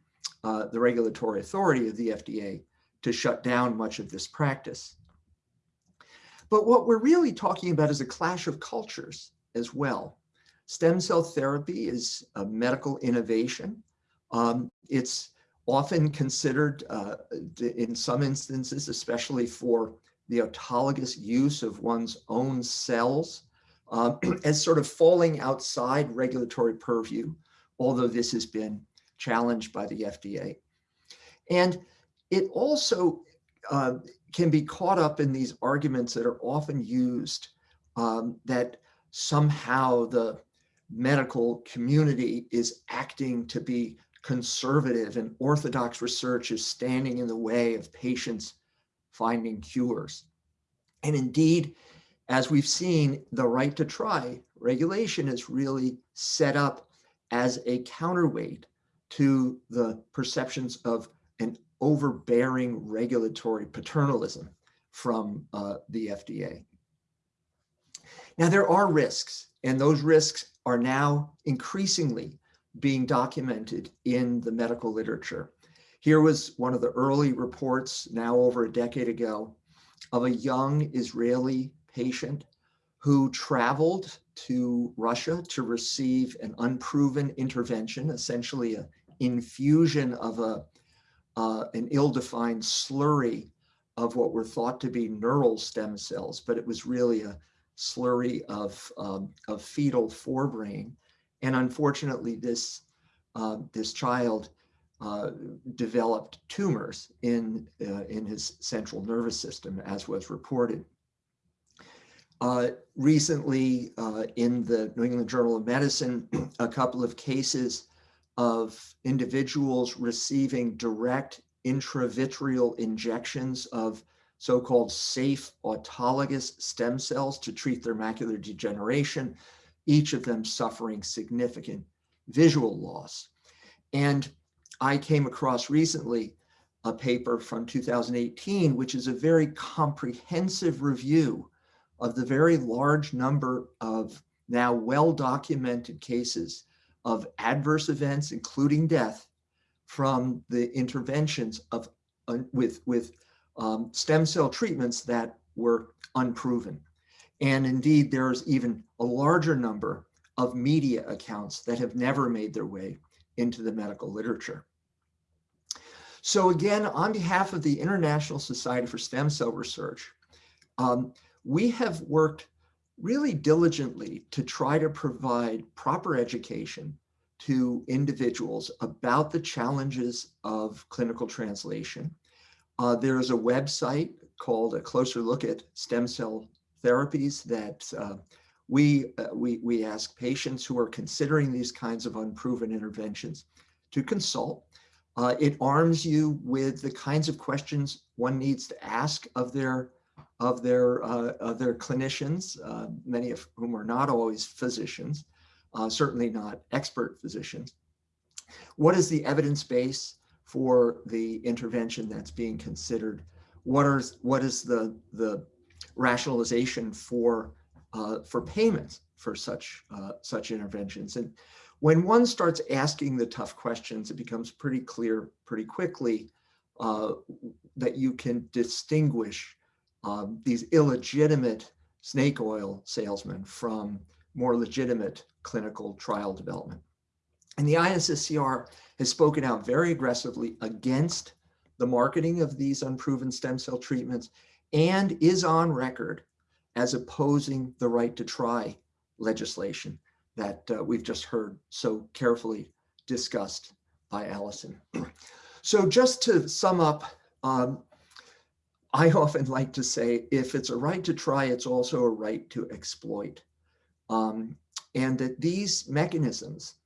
uh, the regulatory authority of the FDA to shut down much of this practice. But what we're really talking about is a clash of cultures as well. Stem cell therapy is a medical innovation. Um, it's often considered uh, in some instances, especially for the autologous use of one's own cells, um, *clears throat* as sort of falling outside regulatory purview, although this has been challenged by the FDA. And it also uh, can be caught up in these arguments that are often used um, that somehow the medical community is acting to be conservative and orthodox research is standing in the way of patients finding cures. And indeed, as we've seen, the right to try regulation is really set up as a counterweight to the perceptions of an overbearing regulatory paternalism from uh, the FDA. Now, there are risks, and those risks are now increasingly being documented in the medical literature. Here was one of the early reports now over a decade ago of a young Israeli patient who traveled to Russia to receive an unproven intervention, essentially an infusion of a, uh, an ill-defined slurry of what were thought to be neural stem cells, but it was really a slurry of, um, of fetal forebrain. And unfortunately, this, uh, this child uh, developed tumors in, uh, in his central nervous system, as was reported. Uh, recently, uh, in the New England Journal of Medicine, *clears throat* a couple of cases of individuals receiving direct intravitreal injections of so-called safe autologous stem cells to treat their macular degeneration, each of them suffering significant visual loss. And I came across recently a paper from 2018, which is a very comprehensive review of the very large number of now well-documented cases of adverse events, including death, from the interventions of uh, with with um, stem cell treatments that were unproven. And indeed, there's even a larger number of media accounts that have never made their way into the medical literature. So again, on behalf of the International Society for Stem Cell Research, um, we have worked really diligently to try to provide proper education to individuals about the challenges of clinical translation. Uh, there is a website called A Closer Look at Stem Cell Therapies that uh, we, uh, we, we ask patients who are considering these kinds of unproven interventions to consult. Uh, it arms you with the kinds of questions one needs to ask of their of their uh, of their clinicians, uh, many of whom are not always physicians, uh, certainly not expert physicians. What is the evidence base for the intervention that's being considered? What are what is the the rationalization for uh, for payments for such uh, such interventions? And when one starts asking the tough questions, it becomes pretty clear pretty quickly uh, that you can distinguish um, these illegitimate snake oil salesmen from more legitimate clinical trial development. And the ISSCR has spoken out very aggressively against the marketing of these unproven stem cell treatments and is on record as opposing the right to try legislation that uh, we've just heard so carefully discussed by Alison. *clears throat* So just to sum up, um, I often like to say, if it's a right to try, it's also a right to exploit. Um, and that these mechanisms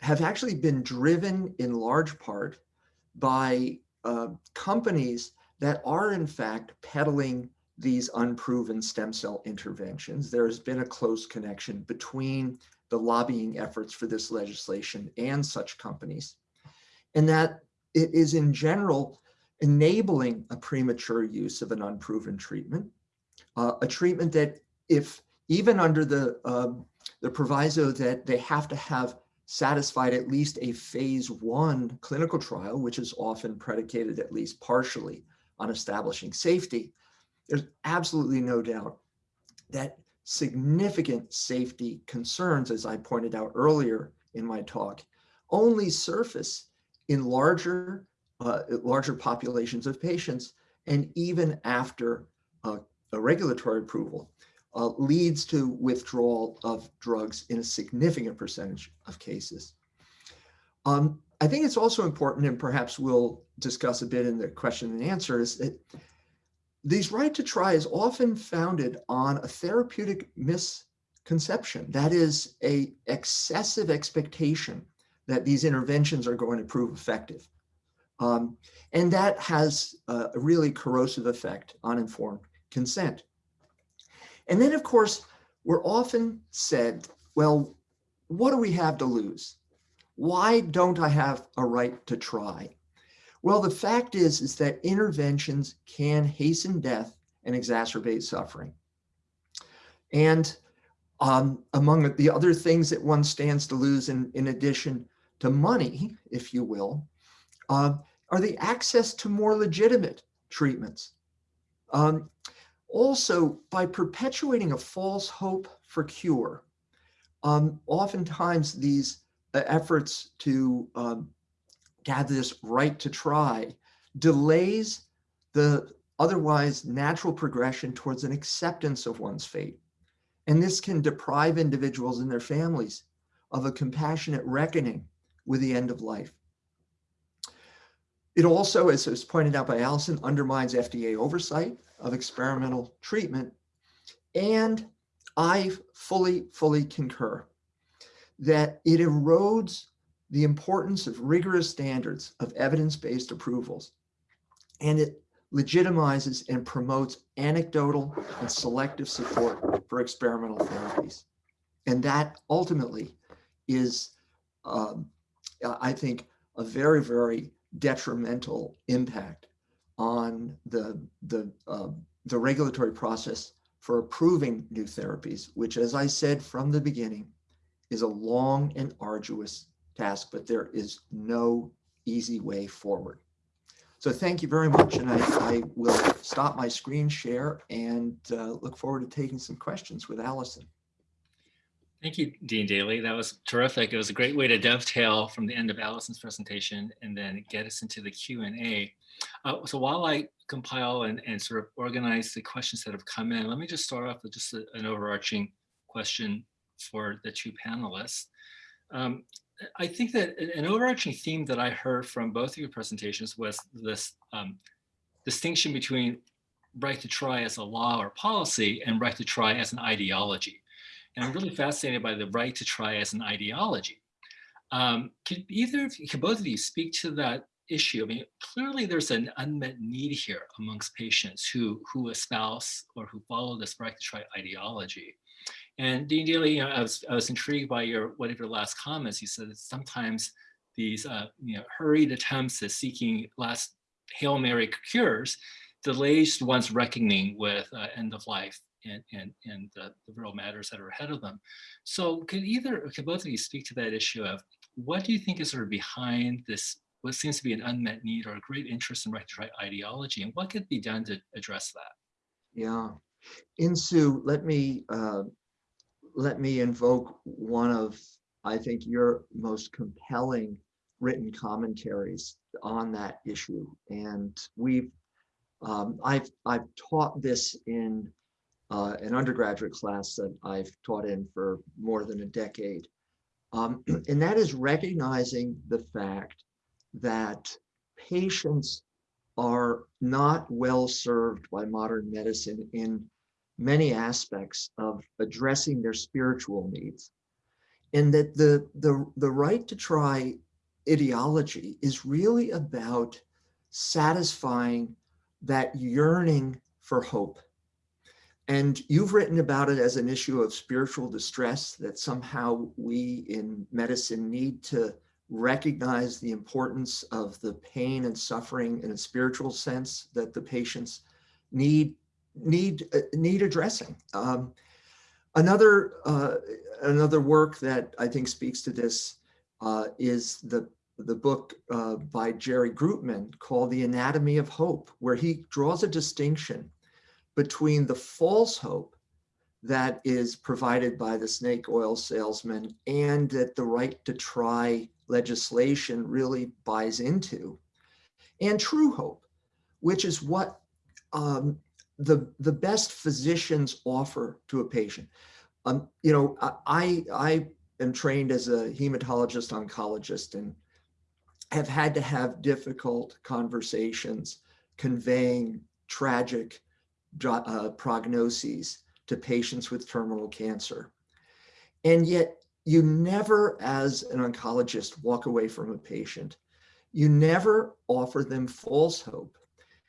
have actually been driven in large part by uh, companies that are in fact peddling these unproven stem cell interventions. There has been a close connection between the lobbying efforts for this legislation and such companies. And that it is in general enabling a premature use of an unproven treatment, uh, a treatment that if even under the, um, the proviso that they have to have satisfied at least a phase one clinical trial, which is often predicated at least partially on establishing safety, there's absolutely no doubt that significant safety concerns, as I pointed out earlier in my talk, only surface in larger, uh, larger populations of patients and even after uh, a regulatory approval uh, leads to withdrawal of drugs in a significant percentage of cases. Um, I think it's also important, and perhaps we'll discuss a bit in the question and answer, is that these right to try is often founded on a therapeutic misconception. That is a excessive expectation that these interventions are going to prove effective. Um, and that has a really corrosive effect on informed consent. And then, of course, we're often said, well, what do we have to lose? Why don't I have a right to try? Well, the fact is, is that interventions can hasten death and exacerbate suffering. And um, among the other things that one stands to lose in, in addition to money, if you will, uh, are the access to more legitimate treatments. Um, also, by perpetuating a false hope for cure, um, oftentimes these uh, efforts to um, to have this right to try delays the otherwise natural progression towards an acceptance of one's fate. And this can deprive individuals and their families of a compassionate reckoning with the end of life. It also, as was pointed out by Alison, undermines FDA oversight of experimental treatment. And I fully, fully concur that it erodes the importance of rigorous standards of evidence-based approvals, and it legitimizes and promotes anecdotal and selective support for experimental therapies. And that ultimately is, um, I think, a very, very detrimental impact on the, the, uh, the regulatory process for approving new therapies, which, as I said from the beginning, is a long and arduous task, but there is no easy way forward. So thank you very much. And I, I will stop my screen share and uh, look forward to taking some questions with Alison. Thank you, Dean Daly. That was terrific. It was a great way to dovetail from the end of Alison's presentation and then get us into the Q&A. Uh, so while I compile and, and sort of organize the questions that have come in, let me just start off with just a, an overarching question for the two panelists. Um, I think that an overarching theme that I heard from both of your presentations was this um, distinction between right to try as a law or policy and right to try as an ideology. And I'm really fascinated by the right to try as an ideology. Um, could either of you, could both of you speak to that issue? I mean, clearly there's an unmet need here amongst patients who, who espouse or who follow this right to try ideology. And Dean Daly, you know, I was, I was intrigued by your, one of your last comments. You said that sometimes these, uh, you know, hurried attempts at seeking last Hail Mary cures delays one's reckoning with uh, end of life and, and, and the, the real matters that are ahead of them. So could either, could both of you speak to that issue of what do you think is sort of behind this, what seems to be an unmet need or a great interest in right to right ideology and what could be done to address that? Yeah. Insoo, let me uh, let me invoke one of, I think, your most compelling written commentaries on that issue. And we've, um, I've, I've taught this in uh, an undergraduate class that I've taught in for more than a decade. Um, *clears throat* and that is recognizing the fact that patients are not well served by modern medicine in many aspects of addressing their spiritual needs. And that the, the, the right to try ideology is really about satisfying that yearning for hope. And you've written about it as an issue of spiritual distress that somehow we in medicine need to recognize the importance of the pain and suffering in a spiritual sense that the patients need need uh, need addressing. Um, another uh, another work that I think speaks to this uh, is the the book uh, by Jerry Groopman called The Anatomy of Hope, where he draws a distinction between the false hope that is provided by the snake oil salesman and that the right to try legislation really buys into, and true hope, which is what um, the, the best physicians offer to a patient. Um, you know, I, I am trained as a hematologist oncologist and have had to have difficult conversations conveying tragic uh, prognoses to patients with terminal cancer. And yet you never, as an oncologist, walk away from a patient. You never offer them false hope.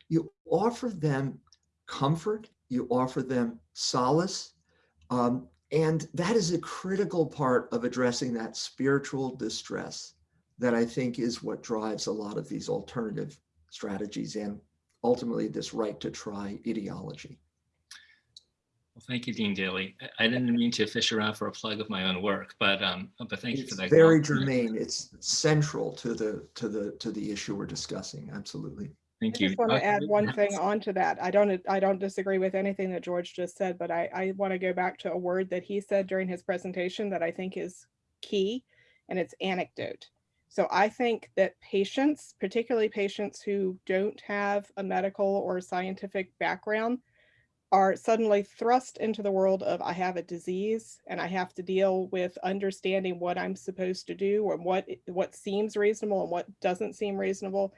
You offer them comfort, you offer them solace, um, and that is a critical part of addressing that spiritual distress that I think is what drives a lot of these alternative strategies and ultimately this right to try ideology. Well, thank you, Dean Daly. I didn't mean to fish around for a plug of my own work, but um, but thank it's you for that. Very germane. It's central to the to the to the issue we're discussing. Absolutely. Thank you. I just want to Dr. add one thing Rittenhouse? onto that. I don't, I don't disagree with anything that George just said, but I, I want to go back to a word that he said during his presentation that I think is key, and it's anecdote. So I think that patients, particularly patients who don't have a medical or scientific background, are suddenly thrust into the world of I have a disease and I have to deal with understanding what I'm supposed to do and what what seems reasonable and what doesn't seem reasonable.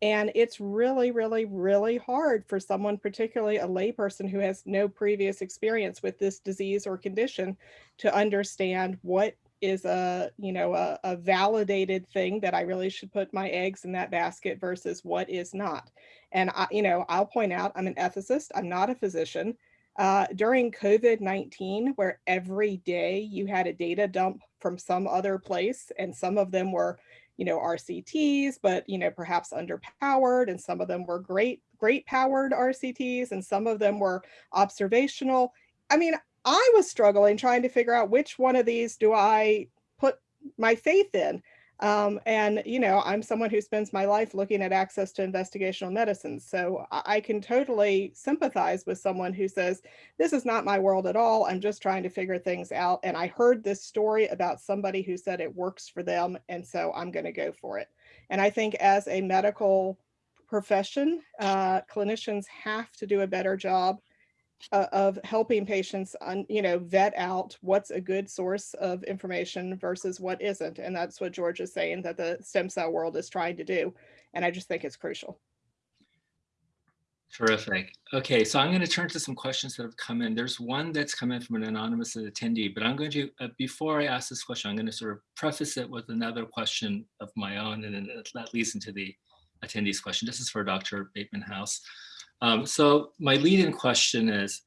And it's really, really, really hard for someone, particularly a layperson who has no previous experience with this disease or condition, to understand what is a, you know, a, a validated thing that I really should put my eggs in that basket versus what is not. And I, you know, I'll point out, I'm an ethicist, I'm not a physician. Uh, during COVID-19, where every day you had a data dump from some other place, and some of them were you know, RCTs, but, you know, perhaps underpowered and some of them were great, great powered RCTs and some of them were observational. I mean, I was struggling trying to figure out which one of these do I put my faith in. Um, and, you know, I'm someone who spends my life looking at access to investigational medicine. So I, can totally sympathize with someone who says, this is not my world at all. I'm just trying to figure things out. And I heard this story about somebody who said it works for them. And so I'm going to go for it. And I think as a medical profession, uh, clinicians have to do a better job uh, of helping patients, un, you know, vet out what's a good source of information versus what isn't. And that's what George is saying that the stem cell world is trying to do. And I just think it's crucial. Terrific. Okay, so I'm going to turn to some questions that have come in. There's one that's come in from an anonymous attendee, but I'm going to, uh, before I ask this question, I'm going to sort of preface it with another question of my own, and then that leads into the attendee's question. This is for Dr. Bateman House. Um, so my lead-in question is,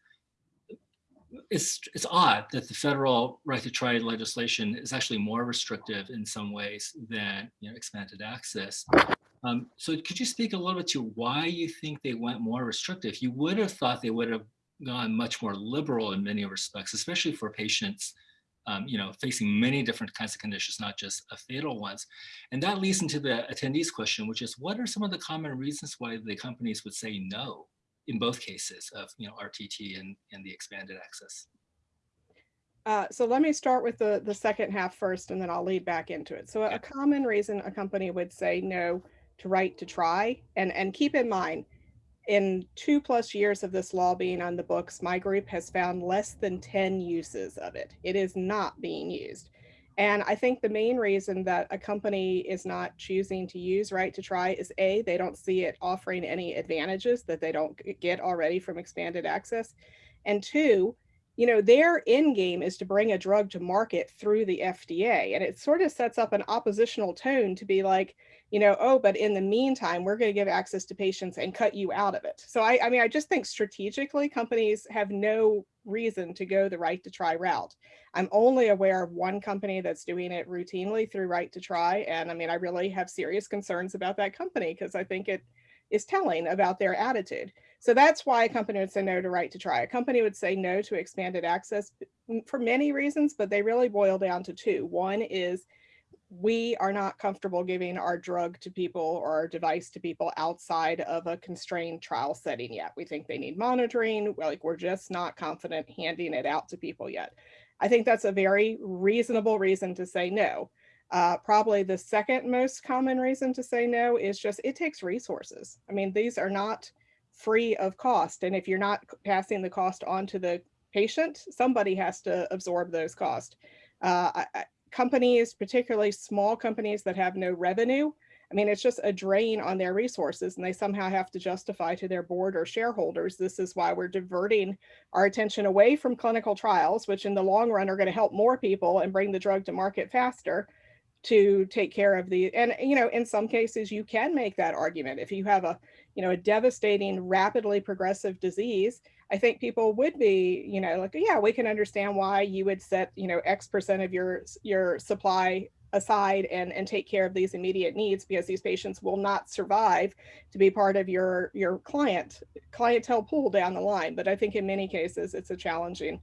it's, it's odd that the federal right to try legislation is actually more restrictive in some ways than you know, expanded access. Um, so could you speak a little bit to why you think they went more restrictive? You would have thought they would have gone much more liberal in many respects, especially for patients um, you know, facing many different kinds of conditions, not just a fatal ones. And that leads into the attendees question, which is what are some of the common reasons why the companies would say no in both cases of, you know, RTT and, and the expanded access? Uh, so let me start with the, the second half first, and then I'll lead back into it. So a common reason a company would say no to right to try. And, and keep in mind, in two plus years of this law being on the books, my group has found less than 10 uses of it. It is not being used. And I think the main reason that a company is not choosing to use right to try is A, they don't see it offering any advantages that they don't get already from expanded access. And two, you know, their end game is to bring a drug to market through the FDA. And it sort of sets up an oppositional tone to be like, you know, oh, but in the meantime, we're going to give access to patients and cut you out of it. So I, I mean, I just think strategically companies have no reason to go the right to try route. I'm only aware of one company that's doing it routinely through right to try. And I mean, I really have serious concerns about that company because I think it is telling about their attitude. So that's why a company would say no to right to try. A company would say no to expanded access for many reasons, but they really boil down to two. One is we are not comfortable giving our drug to people or our device to people outside of a constrained trial setting yet. We think they need monitoring. Like we're just not confident handing it out to people yet. I think that's a very reasonable reason to say no. Uh, probably the second most common reason to say no is just it takes resources. I mean, these are not free of cost. And if you're not passing the cost on to the patient, somebody has to absorb those costs. Uh, I, companies, particularly small companies that have no revenue, I mean, it's just a drain on their resources and they somehow have to justify to their board or shareholders. This is why we're diverting our attention away from clinical trials, which in the long run are going to help more people and bring the drug to market faster to take care of the, and you know, in some cases you can make that argument. If you have a, you know, a devastating, rapidly progressive disease, I think people would be, you know, like, yeah, we can understand why you would set, you know, X percent of your your supply aside and and take care of these immediate needs because these patients will not survive to be part of your your client clientele pool down the line. But I think in many cases it's a challenging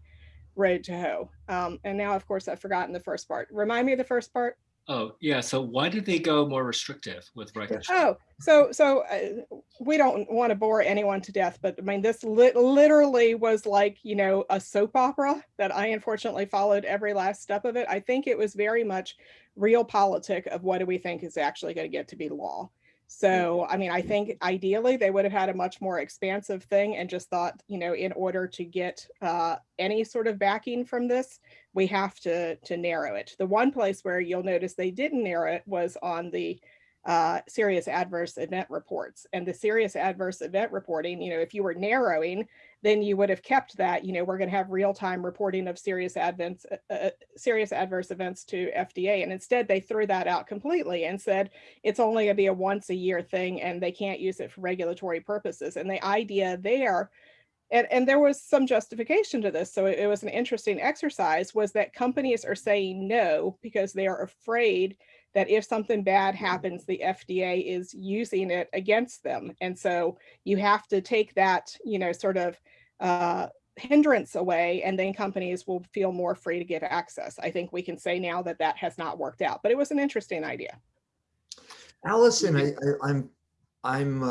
road to hoe. Um, and now, of course, I've forgotten the first part. Remind me of the first part. Oh, yeah. So why did they go more restrictive with records? Oh, so so uh, we don't want to bore anyone to death, but I mean, this li literally was like, you know, a soap opera that I unfortunately followed every last step of it. I think it was very much realpolitik of what do we think is actually going to get to be law. So, I mean, I think ideally they would have had a much more expansive thing and just thought, you know, in order to get uh, any sort of backing from this, we have to, to narrow it. The one place where you'll notice they didn't narrow it was on the uh, serious adverse event reports. And the serious adverse event reporting, you know, if you were narrowing, then you would have kept that, you know, we're going to have real-time reporting of serious advents, uh, uh, serious adverse events to FDA. And instead they threw that out completely and said, it's only gonna be a once a year thing and they can't use it for regulatory purposes. And the idea there, and, and there was some justification to this. So it, it was an interesting exercise was that companies are saying no because they are afraid that if something bad happens, the FDA is using it against them. And so you have to take that, you know, sort of uh, hindrance away and then companies will feel more free to give access. I think we can say now that that has not worked out, but it was an interesting idea. Alison, I, I, I'm, I'm,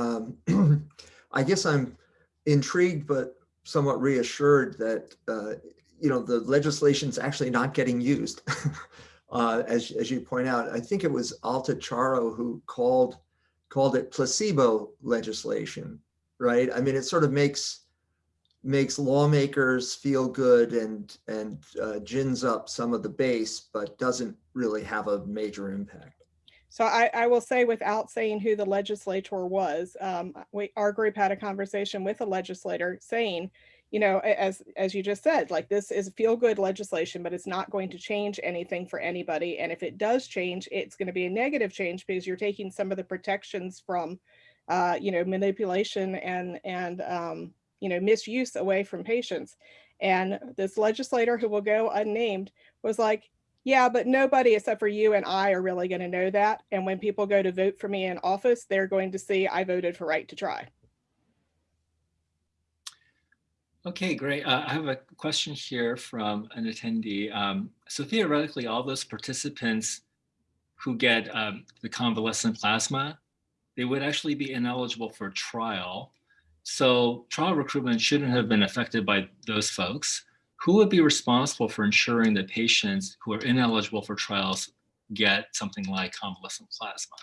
um, *clears throat* I guess I'm intrigued, but somewhat reassured that, uh, you know, the legislation's actually not getting used. *laughs* uh, as, as you point out, I think it was Alta Charo who called, called it placebo legislation, right? I mean, it sort of makes, makes lawmakers feel good and, and uh, gins up some of the base, but doesn't really have a major impact. So I, I will say without saying who the legislator was, um, we, our group had a conversation with a legislator saying, you know, as as you just said, like this is feel good legislation, but it's not going to change anything for anybody. And if it does change, it's going to be a negative change because you're taking some of the protections from, uh, you know, manipulation and and um, you know misuse away from patients. And this legislator who will go unnamed was like, yeah, but nobody except for you and I are really going to know that. And when people go to vote for me in office, they're going to see I voted for right to try. Okay, great. Uh, I have a question here from an attendee. Um, so theoretically, all those participants who get um, the convalescent plasma, they would actually be ineligible for trial. So trial recruitment shouldn't have been affected by those folks. Who would be responsible for ensuring that patients who are ineligible for trials get something like convalescent plasma?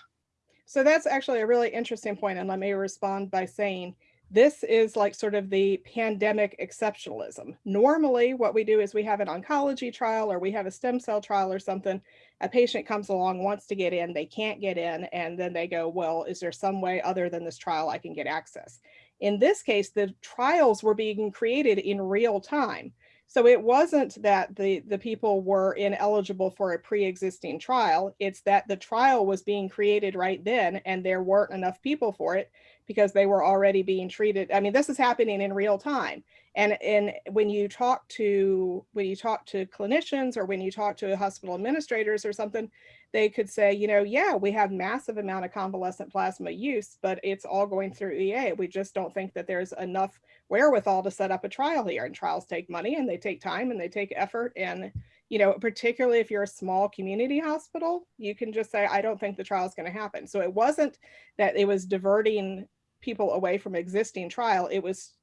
So that's actually a really interesting point, and let me respond by saying this is like sort of the pandemic exceptionalism. Normally, what we do is we have an oncology trial or we have a stem cell trial or something. A patient comes along, wants to get in, they can't get in, and then they go, Well, is there some way other than this trial I can get access? In this case, the trials were being created in real time. So it wasn't that the, the people were ineligible for a pre-existing trial. It's that the trial was being created right then and there weren't enough people for it because they were already being treated. I mean, this is happening in real time. And, and when you talk to when you talk to clinicians or when you talk to hospital administrators or something, they could say, you know, yeah, we have massive amount of convalescent plasma use, but it's all going through EA. We just don't think that there's enough wherewithal to set up a trial here. And trials take money and they take time and they take effort. And, you know, particularly if you're a small community hospital, you can just say, I don't think the trial is going to happen. So it wasn't that it was diverting people away from existing trial. It was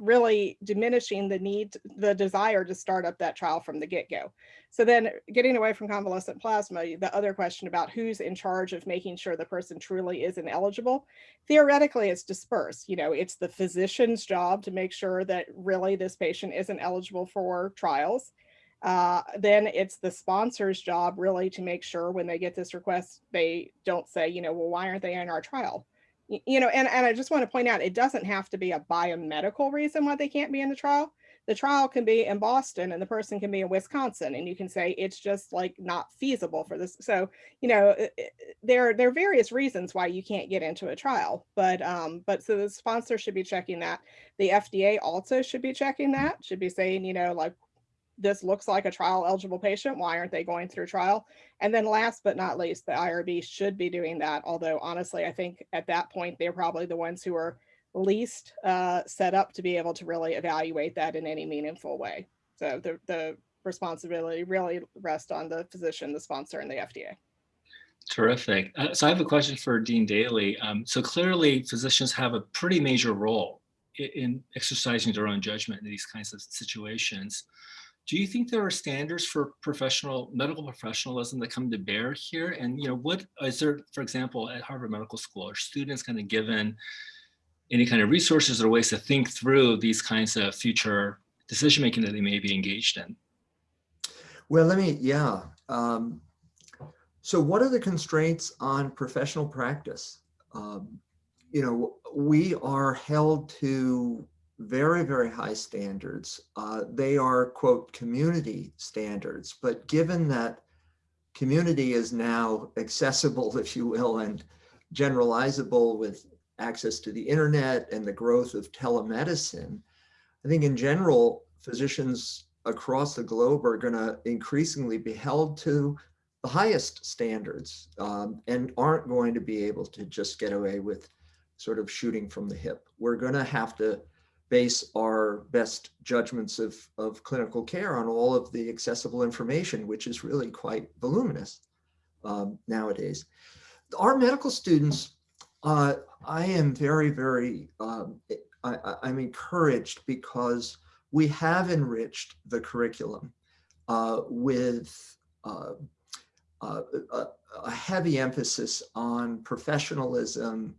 really diminishing the need, the desire to start up that trial from the get-go. So then getting away from convalescent plasma, the other question about who's in charge of making sure the person truly is ineligible, theoretically it's dispersed. You know, it's the physician's job to make sure that really this patient isn't eligible for trials. Uh, then it's the sponsor's job really to make sure when they get this request, they don't say, you know, well, why aren't they in our trial? You know, and, and I just want to point out, it doesn't have to be a biomedical reason why they can't be in the trial. The trial can be in Boston and the person can be in Wisconsin and you can say it's just like not feasible for this. So, you know, there, there are various reasons why you can't get into a trial, but, um, but so the sponsor should be checking that. The FDA also should be checking that, should be saying, you know, like, this looks like a trial eligible patient. Why aren't they going through trial? And then last but not least, the IRB should be doing that. Although honestly, I think at that point, they're probably the ones who are least uh, set up to be able to really evaluate that in any meaningful way. So the, the responsibility really rests on the physician, the sponsor, and the FDA. Terrific. Uh, so I have a question for Dean Daley. Um, so clearly physicians have a pretty major role in, in exercising their own judgment in these kinds of situations. Do you think there are standards for professional medical professionalism that come to bear here? And you know, what is there, for example, at Harvard Medical School, are students kind of given any kind of resources or ways to think through these kinds of future decision making that they may be engaged in? Well, let me, yeah. Um, so what are the constraints on professional practice? Um, you know, we are held to very, very high standards. Uh, they are, quote, community standards. But given that community is now accessible, *laughs* if you will, and generalizable with access to the internet and the growth of telemedicine, I think in general, physicians across the globe are going to increasingly be held to the highest standards um, and aren't going to be able to just get away with sort of shooting from the hip. We're going to have to base our best judgments of, of clinical care on all of the accessible information, which is really quite voluminous um, nowadays. Our medical students, uh, I am very, very, um, I, I'm encouraged because we have enriched the curriculum uh, with uh, uh a heavy emphasis on professionalism,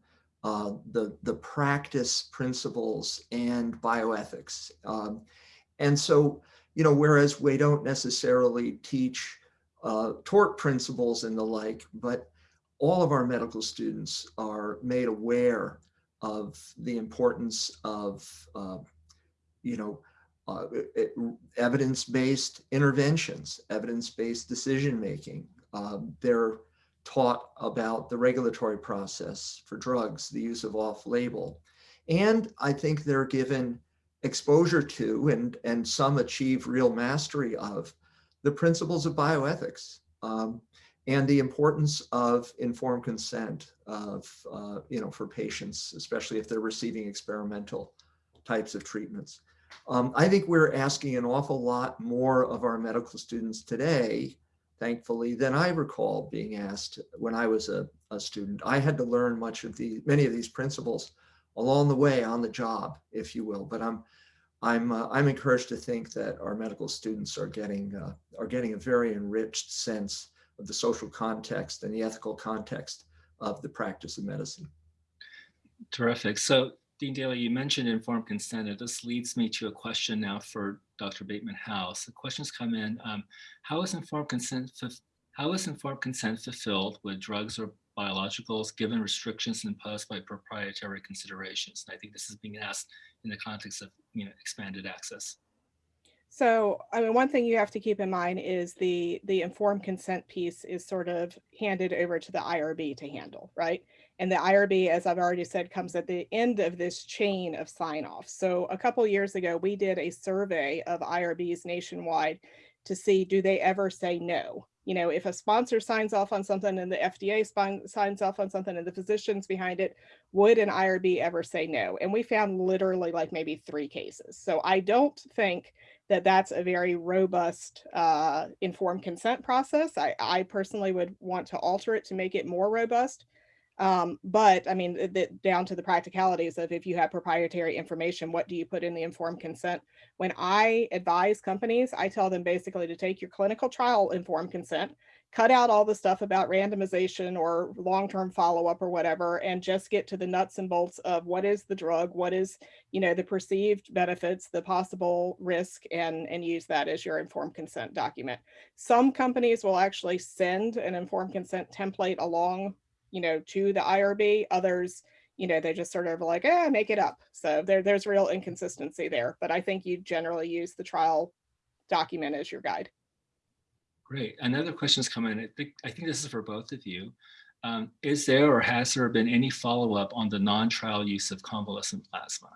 uh, the, the practice principles and bioethics. Um, and so, you know, whereas we don't necessarily teach uh, tort principles and the like, but all of our medical students are made aware of the importance of, uh, you know, uh, evidence-based interventions, evidence-based decision-making. Um, they're taught about the regulatory process for drugs, the use of off-label. And I think they're given exposure to and, and some achieve real mastery of the principles of bioethics um, and the importance of informed consent of, uh, you know, for patients, especially if they're receiving experimental types of treatments. Um, I think we're asking an awful lot more of our medical students today thankfully, than I recall being asked when I was a, a student. I had to learn much of the many of these principles along the way on the job, if you will. But I'm I'm uh, I'm encouraged to think that our medical students are getting uh, are getting a very enriched sense of the social context and the ethical context of the practice of medicine. Terrific. So Dean Daley, you mentioned informed consent. and this leads me to a question now for Dr. Bateman House. The questions come in, um, how is informed consent, how is informed consent fulfilled with drugs or biologicals given restrictions imposed by proprietary considerations? And I think this is being asked in the context of, you know, expanded access. So, I mean, one thing you have to keep in mind is the, the informed consent piece is sort of handed over to the IRB to handle, right? And the IRB, as I've already said, comes at the end of this chain of sign off. So a couple years ago, we did a survey of IRBs nationwide to see, do they ever say no? You know, if a sponsor signs off on something and the FDA signs off on something and the physicians behind it, would an IRB ever say no? And we found literally like maybe three cases. So I don't think that that's a very robust uh, informed consent process. I, I personally would want to alter it to make it more robust. Um, but I mean, the, down to the practicalities of if you have proprietary information, what do you put in the informed consent? When I advise companies, I tell them basically to take your clinical trial informed consent, cut out all the stuff about randomization or long-term follow-up or whatever, and just get to the nuts and bolts of what is the drug, what is, you know, the perceived benefits, the possible risk, and, and use that as your informed consent document. Some companies will actually send an informed consent template along you know, to the IRB. Others, you know, they just sort of like, eh, make it up. So there, there's real inconsistency there. But I think you generally use the trial document as your guide. Great. Another question's come in. I think, I think this is for both of you. Um, is there or has there been any follow-up on the non-trial use of convalescent plasma?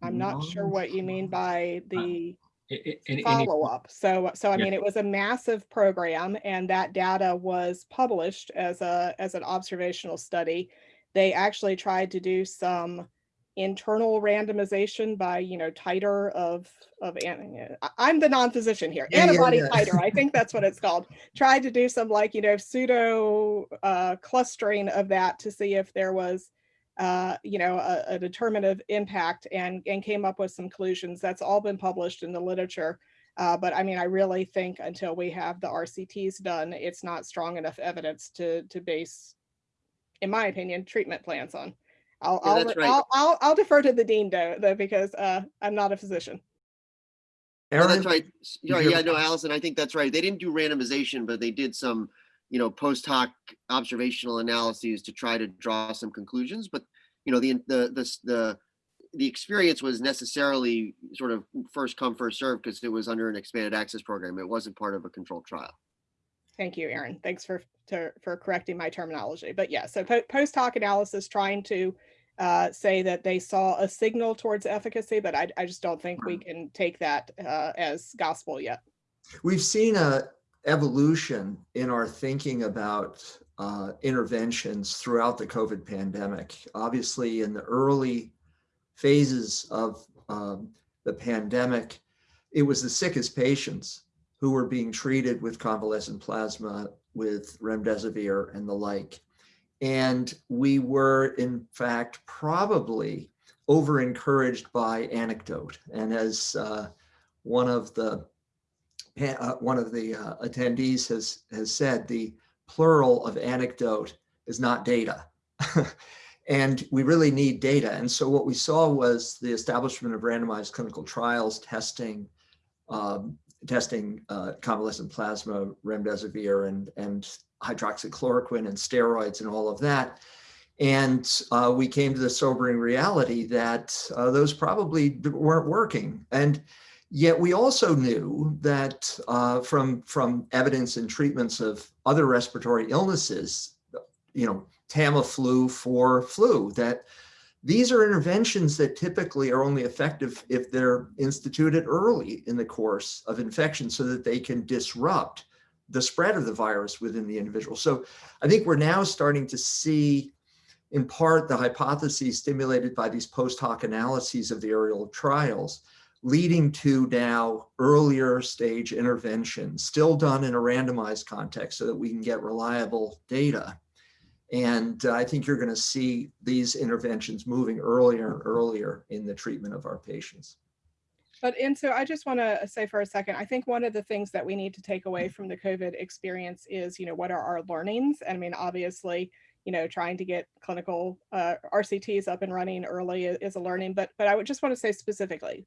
I'm not sure what you mean by the I- I- any- any- follow up. So, so I Yeah. mean, it was a massive program and that data was published as a, as an observational study. They actually tried to do some internal randomization by, you know, titer of, of, I'm the non-physician here, yeah, antibody yeah. titer, I think that's what it's called. *laughs* Tried to do some like, you know, pseudo uh, clustering of that to see if there was uh, you know, a, a determinative impact and, and came up with some conclusions. That's all been published in the literature. Uh, but I mean, I really think until we have the RCTs done, it's not strong enough evidence to, to base, in my opinion, treatment plans on. I'll, Yeah, I'll, that's right. I'll, I'll, I'll defer to the dean though, though, because uh, I'm not a physician. No, that's right. Yeah, yeah, no, Alison, I think that's right. They didn't do randomization, but they did some, you know, post hoc observational analyses to try to draw some conclusions. But, you know, the, the, the, the, the experience was necessarily sort of first come, first served because it was under an expanded access program. It wasn't part of a controlled trial. Thank you, Aaron. Thanks for, to, for correcting my terminology. But yeah, so po- post hoc analysis trying to uh, say that they saw a signal towards efficacy, but I, I just don't think we can take that uh, as gospel yet. We've seen a evolution in our thinking about uh, interventions throughout the COVID pandemic. Obviously, in the early phases of um, the pandemic, it was the sickest patients who were being treated with convalescent plasma, with remdesivir and the like. And we were, in fact, probably over encouraged by anecdote. And as uh, one of the uh, one of the uh, attendees has has said, the plural of anecdote is not data. *laughs* and we really need data. And so what we saw was the establishment of randomized clinical trials testing um, testing uh, convalescent plasma, remdesivir, and and hydroxychloroquine and steroids and all of that. And uh, we came to the sobering reality that uh, those probably weren't working. And Yet we also knew that uh, from from evidence and treatments of other respiratory illnesses, you know, Tamiflu for flu, that these are interventions that typically are only effective if they're instituted early in the course of infection so that they can disrupt the spread of the virus within the individual. So I think we're now starting to see in part the hypotheses stimulated by these post hoc analyses of the aerial trials leading to now earlier stage interventions, still done in a randomized context so that we can get reliable data. And I think you're going to see these interventions moving earlier and earlier in the treatment of our patients. But and so I just want to say for a second, I think one of the things that we need to take away from the COVID experience is, you know, what are our learnings? I mean, obviously, you know, trying to get clinical uh, RCTs up and running early is a learning, but but I would just want to say specifically,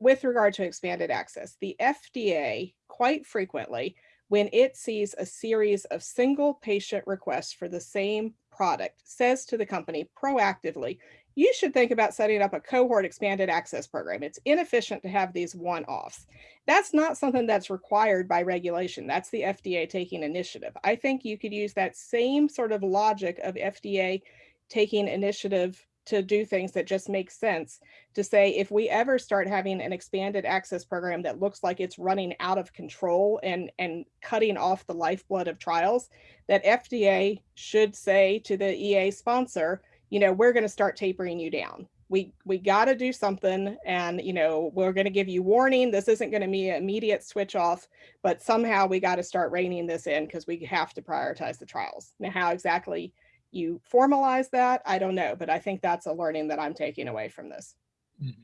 with regard to expanded access, the FDA quite frequently, when it sees a series of single patient requests for the same product, says to the company proactively, you should think about setting up a cohort expanded access program. It's inefficient to have these one-offs. That's not something that's required by regulation. That's the FDA taking initiative. I think you could use that same sort of logic of FDA taking initiative to do things that just make sense to say if we ever start having an expanded access program that looks like it's running out of control and and cutting off the lifeblood of trials that FDA should say to the EA sponsor you know, we're going to start tapering you down. We we got to do something, and you know, we're going to give you warning. This isn't going to be an immediate switch off, but somehow we got to start reining this in because we have to prioritize the trials. Now, how exactly you formalize that, I don't know, but I think that's a learning that I'm taking away from this. Mhm.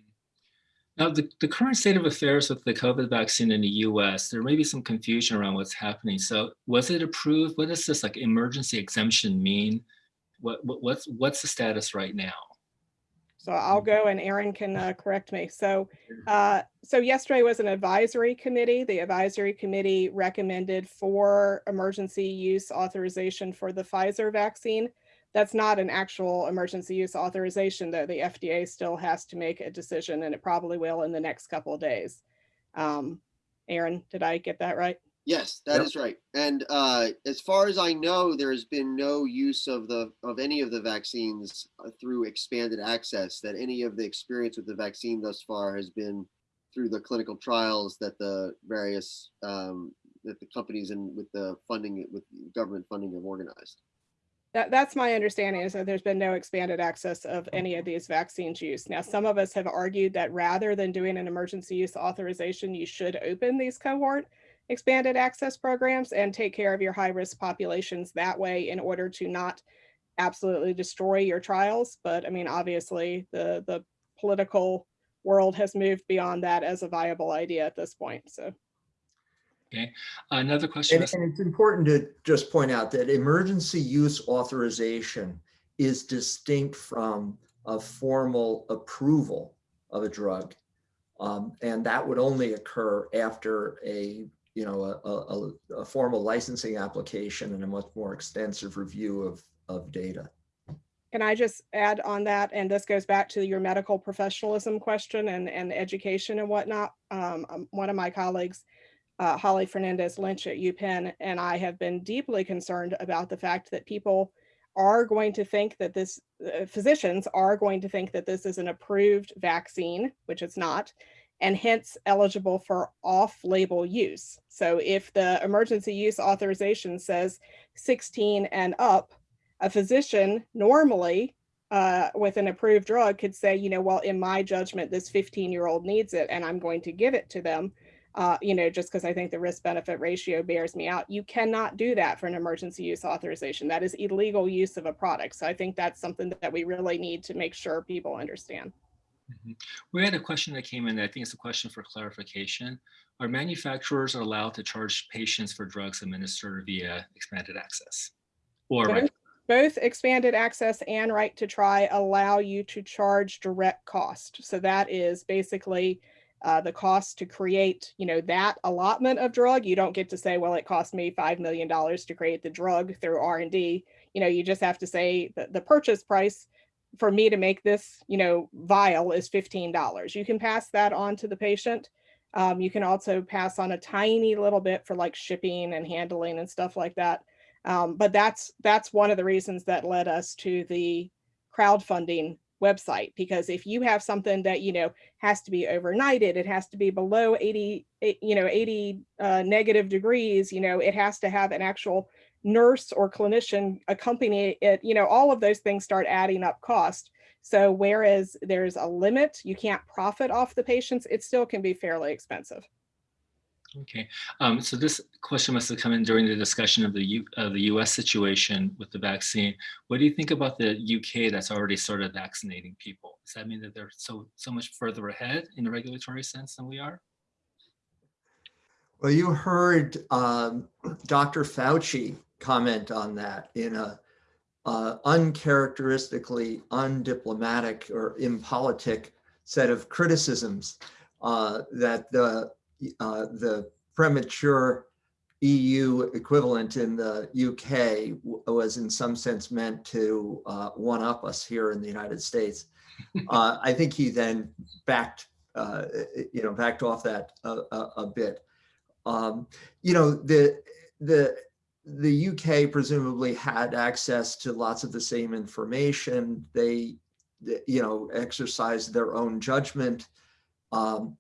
Now, the, the current state of affairs with the COVID vaccine in the US, there may be some confusion around what's happening. So was it approved? What does this like emergency exemption mean? What, what what's what's the status right now? So I'll go and Aaron can uh, correct me. So, uh, so yesterday was an advisory committee. The advisory committee recommended for emergency use authorization for the Pfizer vaccine. That's not an actual emergency use authorization, though. The FDA still has to make a decision, and it probably will in the next couple of days. Um, Aaron, did I get that right? Yes, that Yep. is right. And uh, as far as I know, there's been no use of the of any of the vaccines uh, through expanded access. That any of the experience with the vaccine thus far has been through the clinical trials that the various um, that the companies and with the funding with government funding have organized. That, that's my understanding is that there's been no expanded access of oh. any of these vaccines use. Now, some of us have argued that rather than doing an emergency use authorization, you should open these cohort expanded access programs and take care of your high risk populations that way in order to not absolutely destroy your trials. But I mean, obviously the, the political world has moved beyond that as a viable idea at this point. So. Another question. And, and it's important to just point out that emergency use authorization is distinct from a formal approval of a drug. Um, and that would only occur after a, you know, a, a, a- a formal licensing application and a much more extensive review of, of data. Can I just add on that? And this goes back to your medical professionalism question and, and education and whatnot. Um, um, one of my colleagues, uh, Holly Fernandez Lynch at UPenn, and I have been deeply concerned about the fact that people are going to think that this, uh, physicians are going to think that this is an approved vaccine, which it's not, and hence eligible for off-label use. So if the emergency use authorization says 16 and up, a physician normally uh, with an approved drug could say, you know, well, in my judgment, this 15 year old needs it and I'm going to give it to them, uh, you know, just because I think the risk benefit ratio bears me out. You cannot do that for an emergency use authorization. That is illegal use of a product. So I think that's something that we really need to make sure people understand. Mhm. We had a question that came in. I think it's a question for clarification. Are manufacturers allowed to charge patients for drugs administered via expanded access? Or Both- both expanded access and right to try allow you to charge direct cost. So that is basically uh, the cost to create, you know, that allotment of drug. You don't get to say, well, it cost me $5 million to create the drug through R&D. You know, you just have to say that the purchase price for me to make this, you know, vial is $15. You can pass that on to the patient. Um, you can also pass on a tiny little bit for like shipping and handling and stuff like that. Um, but that's that's one of the reasons that led us to the crowdfunding website because if you have something that you know has to be overnighted it has to be below 80 eh, you know 80 uh, negative degrees you know it has to have an actual nurse or clinician accompany it you know all of those things start adding up cost. So whereas there's a limit you can't profit off the patients it still can be fairly expensive Okay, um, so this question must have come in during the discussion of the U, of the US situation with the vaccine. What do you think about the UK that's already started vaccinating people? Does that mean that they're so so much further ahead in a regulatory sense than we are? Well, you heard um, Dr. Fauci comment on that in a uh, uncharacteristically undiplomatic or impolitic set of criticisms uh, that the uh, the premature EU equivalent in the UK was in some sense meant to uh, one up us here in the United States. *laughs* Uh, I think he then backed, uh, you know, backed off that a, a, a bit. Um, you know, the the the UK presumably had access to lots of the same information. They, you know, exercised their own judgment. Um,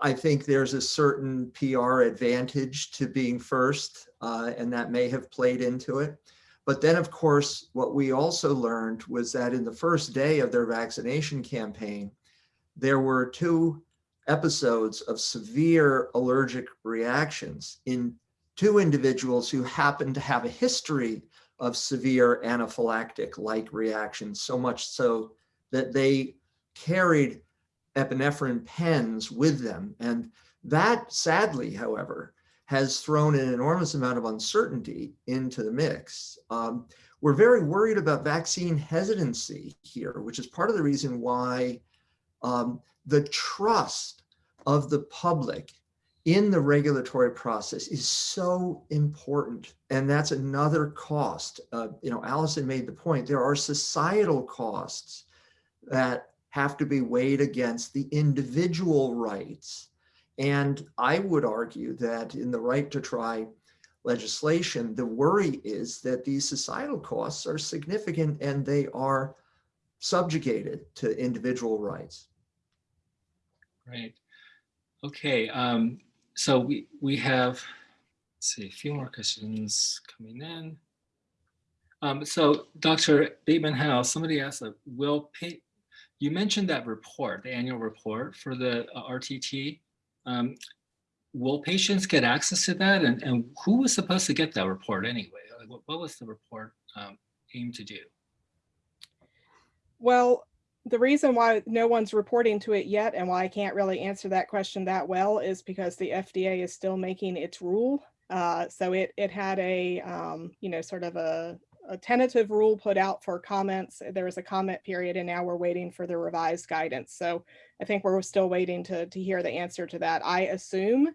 I think there's a certain PR advantage to being first, uh, and that may have played into it. But then, of course, what we also learned was that in the first day of their vaccination campaign, there were two episodes of severe allergic reactions in two individuals who happened to have a history of severe anaphylactic like reactions, so much so that they carried epinephrine pens with them. And that sadly, however, has thrown an enormous amount of uncertainty into the mix. Um, we're very worried about vaccine hesitancy here, which is part of the reason why um, the trust of the public in the regulatory process is so important. And that's another cost. Uh, you know, Alison made the point, there are societal costs that have to be weighed against the individual rights. And I would argue that in the right to try legislation, the worry is that these societal costs are significant and they are subjugated to individual rights. Right. Okay. Um, so we we have let's see a few more questions coming in. Um, so Dr. Bateman House, somebody asked, uh, will you mentioned that report, the annual report for the uh, RTT. Um, will patients get access to that? And, and who was supposed to get that report anyway? Like, What, what was the report um, aimed to do? Well, the reason why no one's reporting to it yet and why I can't really answer that question that well is because the FDA is still making its rule. Uh, so it it had a um, you know sort of a, a tentative rule put out for comments. There was a comment period, and now we're waiting for the revised guidance. So I think we're still waiting to to hear the answer to that. I assume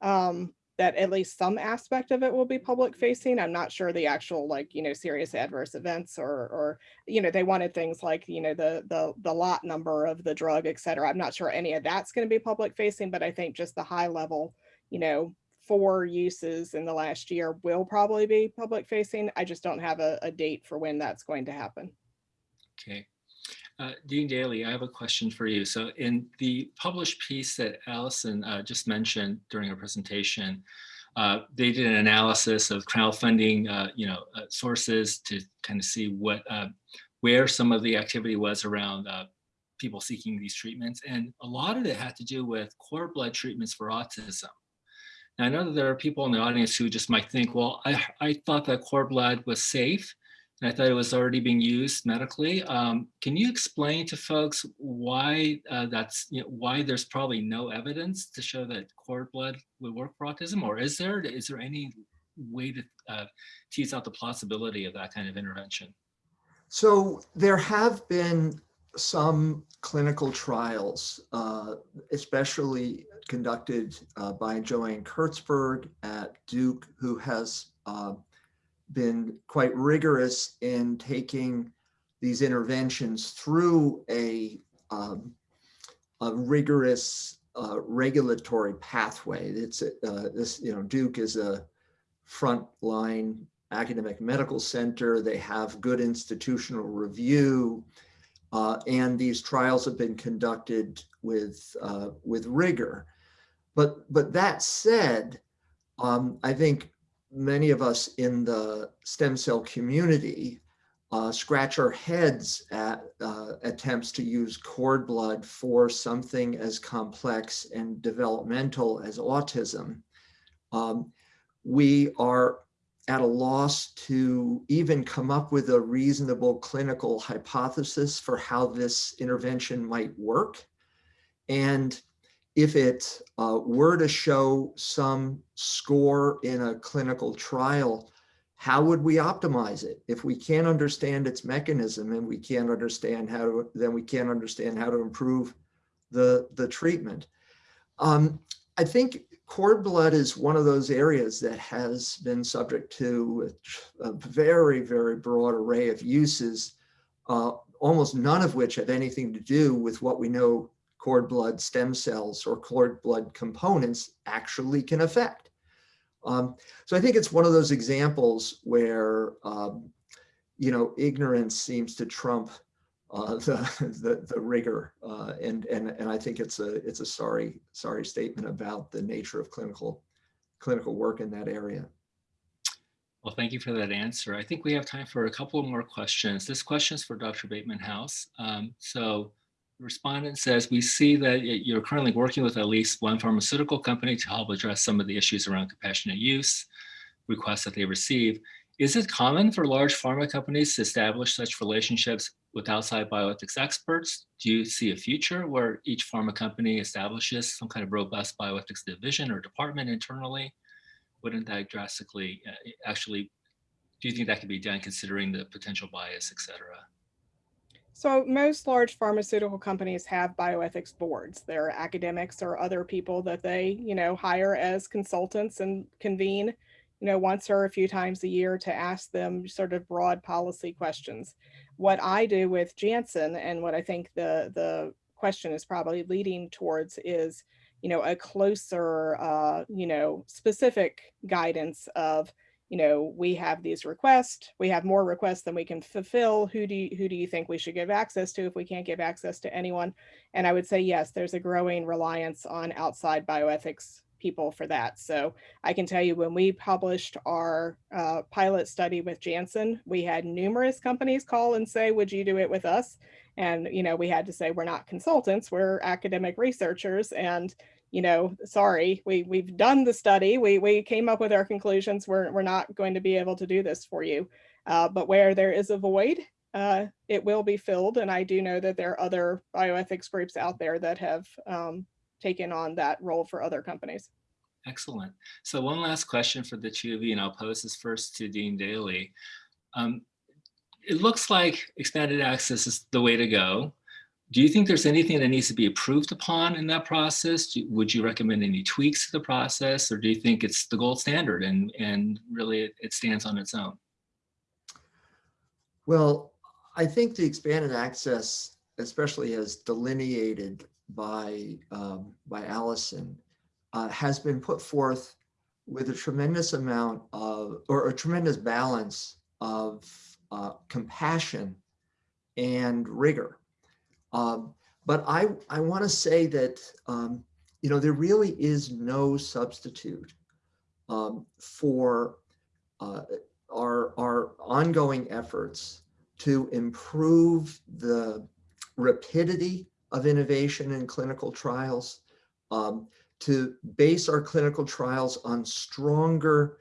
um, that at least some aspect of it will be public facing. I'm not sure the actual like you know serious adverse events or or you know they wanted things like you know the the the lot number of the drug, et cetera. I'm not sure any of that's going to be public facing, but I think just the high level, you know, four uses in the last year will probably be public facing. I just don't have a, a date for when that's going to happen. Okay. Uh, Dean Daley, I have a question for you. So in the published piece that Alison uh, just mentioned during her presentation, uh, they did an analysis of crowdfunding, uh, you know, uh, sources to kind of see what, uh, where some of the activity was around people seeking these treatments. And a lot of it had to do with cord blood treatments for autism. I know that there are people in the audience who just might think, well, I, I thought that cord blood was safe and I thought it was already being used medically. Um, can you explain to folks why uh, that's you know, why there's probably no evidence to show that cord blood would work for autism, or is there is there any way to uh, tease out the plausibility of that kind of intervention? So there have been some clinical trials, uh, especially conducted uh, by Joanne Kurtzberg at Duke, who has uh, been quite rigorous in taking these interventions through a, um, a rigorous uh, regulatory pathway. It's uh, this, you know, Duke is a frontline academic medical center. They have good institutional review. Uh, and these trials have been conducted with uh, with rigor. But but that said, um, I think many of us in the stem cell community uh, scratch our heads at uh, attempts to use cord blood for something as complex and developmental as autism. Um, we are at a loss to even come up with a reasonable clinical hypothesis for how this intervention might work. And if it uh, were to show some score in a clinical trial, how would we optimize it? If we can't understand its mechanism and we can't understand how to, then we can't understand how to improve the, the treatment. Um, I think cord blood is one of those areas that has been subject to a, very, very broad array of uses, uh, almost none of which have anything to do with what we know cord blood stem cells or cord blood components actually can affect. Um, so I think it's one of those examples where, um, you know, ignorance seems to trump uh, *laughs* the, the, the rigor. Uh, and, and, and I think it's a, it's a sorry, sorry statement about the nature of clinical, clinical work in that area. Well, thank you for that answer. I think we have time for a couple more questions. This question is for Dr. Bateman House. Um, so respondent says, we see that you're currently working with at least one pharmaceutical company to help address some of the issues around compassionate use requests that they receive. Is it common for large pharma companies to establish such relationships with outside bioethics experts? Do you see a future where each pharma company establishes some kind of robust bioethics division or department internally? Wouldn't that drastically uh, actually, do you think that could be done considering the potential bias, et cetera? So most large pharmaceutical companies have bioethics boards. There are academics or other people that they, you know, hire as consultants and convene, you know, once or a few times a year to ask them sort of broad policy questions. What I do with Janssen and what I think the the question is probably leading towards is, you know, a closer, uh, you know, specific guidance of you know, we have these requests, we have more requests than we can fulfill. Who do you, who do you think we should give access to if we can't give access to anyone? And I would say, yes, there's a growing reliance on outside bioethics people for that. So I can tell you when we published our uh, pilot study with Janssen, we had numerous companies call and say, would you do it with us? And, you know, we had to say, we're not consultants, we're academic researchers. And you know, sorry, we, we've done the study, we, we came up with our conclusions, we're, we're not going to be able to do this for you. Uh, but where there is a void, uh, it will be filled. And I do know that there are other bioethics groups out there that have um, taken on that role for other companies. Excellent. So one last question for the two of you, and I'll pose this first to Dean Daley. Um, it looks like expanded access is the way to go. Do you think there's anything that needs to be approved upon in that process? Do, would you recommend any tweaks to the process or do you think it's the gold standard and, and really it, it stands on its own? Well, I think the expanded access, especially as delineated by, um, by Alison, uh, has been put forth with a tremendous amount of, or a tremendous balance of uh, compassion and rigor. Um, but I, I want to say that, um, you know, there really is no substitute um, for uh, our, our ongoing efforts to improve the rapidity of innovation in clinical trials, um, to base our clinical trials on stronger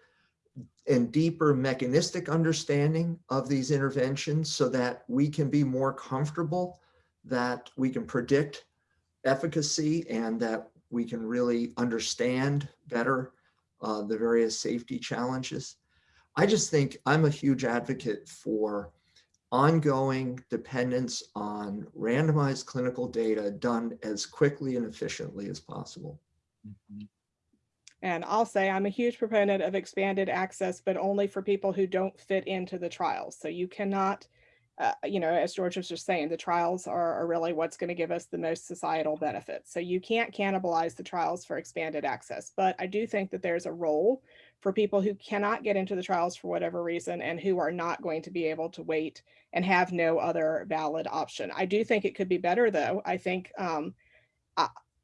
and deeper mechanistic understanding of these interventions so that we can be more comfortable that we can predict efficacy and that we can really understand better uh, the various safety challenges. I just think I'm a huge advocate for ongoing dependence on randomized clinical data done as quickly and efficiently as possible. Mm -hmm. And I'll say I'm a huge proponent of expanded access, but only for people who don't fit into the trials. So you cannot uh, you know, as George was just saying, the trials are, are really what's going to give us the most societal benefits. So you can't cannibalize the trials for expanded access. But I do think that there's a role for people who cannot get into the trials for whatever reason and who are not going to be able to wait and have no other valid option. I do think it could be better though. I think um,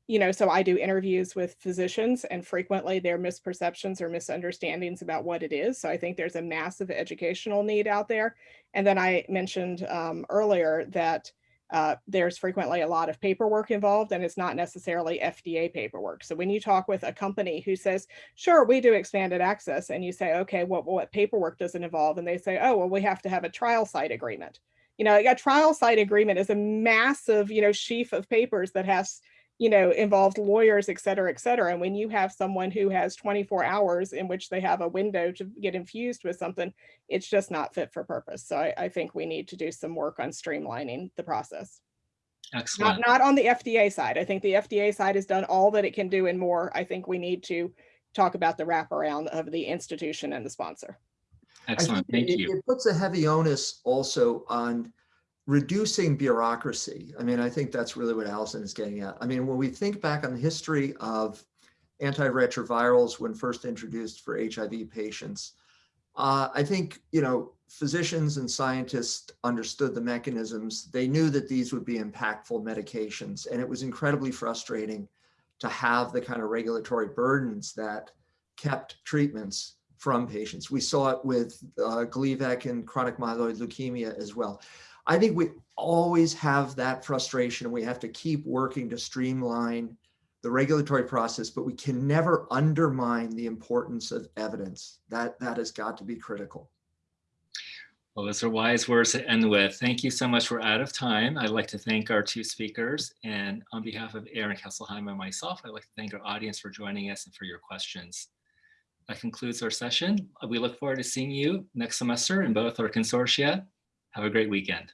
you know, so I do interviews with physicians and frequently their misperceptions or misunderstandings about what it is. So I think there's a massive educational need out there. And then I mentioned um, earlier that uh, there's frequently a lot of paperwork involved and it's not necessarily FDA paperwork. So when you talk with a company who says, sure, we do expanded access, and you say, okay, what, what paperwork does it involve? And they say, oh, well, we have to have a trial site agreement. You know, a trial site agreement is a massive, you know, sheaf of papers that has, you know, involved lawyers, et cetera, et cetera. And when you have someone who has 24 hours in which they have a window to get infused with something, it's just not fit for purpose. So I, I think we need to do some work on streamlining the process. Not, Excellent. not on the FDA side. I think the FDA side has done all that it can do and more. I think we need to talk about the wraparound of the institution and the sponsor. Excellent. Thank it- you. It puts a heavy onus also on reducing bureaucracy. I mean, I think that's really what Alison is getting at. I mean, when we think back on the history of antiretrovirals when first introduced for HIV patients, uh, I think, you know, physicians and scientists understood the mechanisms. They knew that these would be impactful medications, and it was incredibly frustrating to have the kind of regulatory burdens that kept treatments from patients. We saw it with uh, Gleevec and chronic myeloid leukemia as well. I think we always have that frustration and we have to keep working to streamline the regulatory process, but we can never undermine the importance of evidence. That, that has got to be critical. Well, those are wise words to end with. Thank you so much. We're out of time. I'd like to thank our two speakers. And on behalf of Aaron Kesselheim and myself, I'd like to thank our audience for joining us and for your questions. That concludes our session. We look forward to seeing you next semester in both our consortia. Have a great weekend.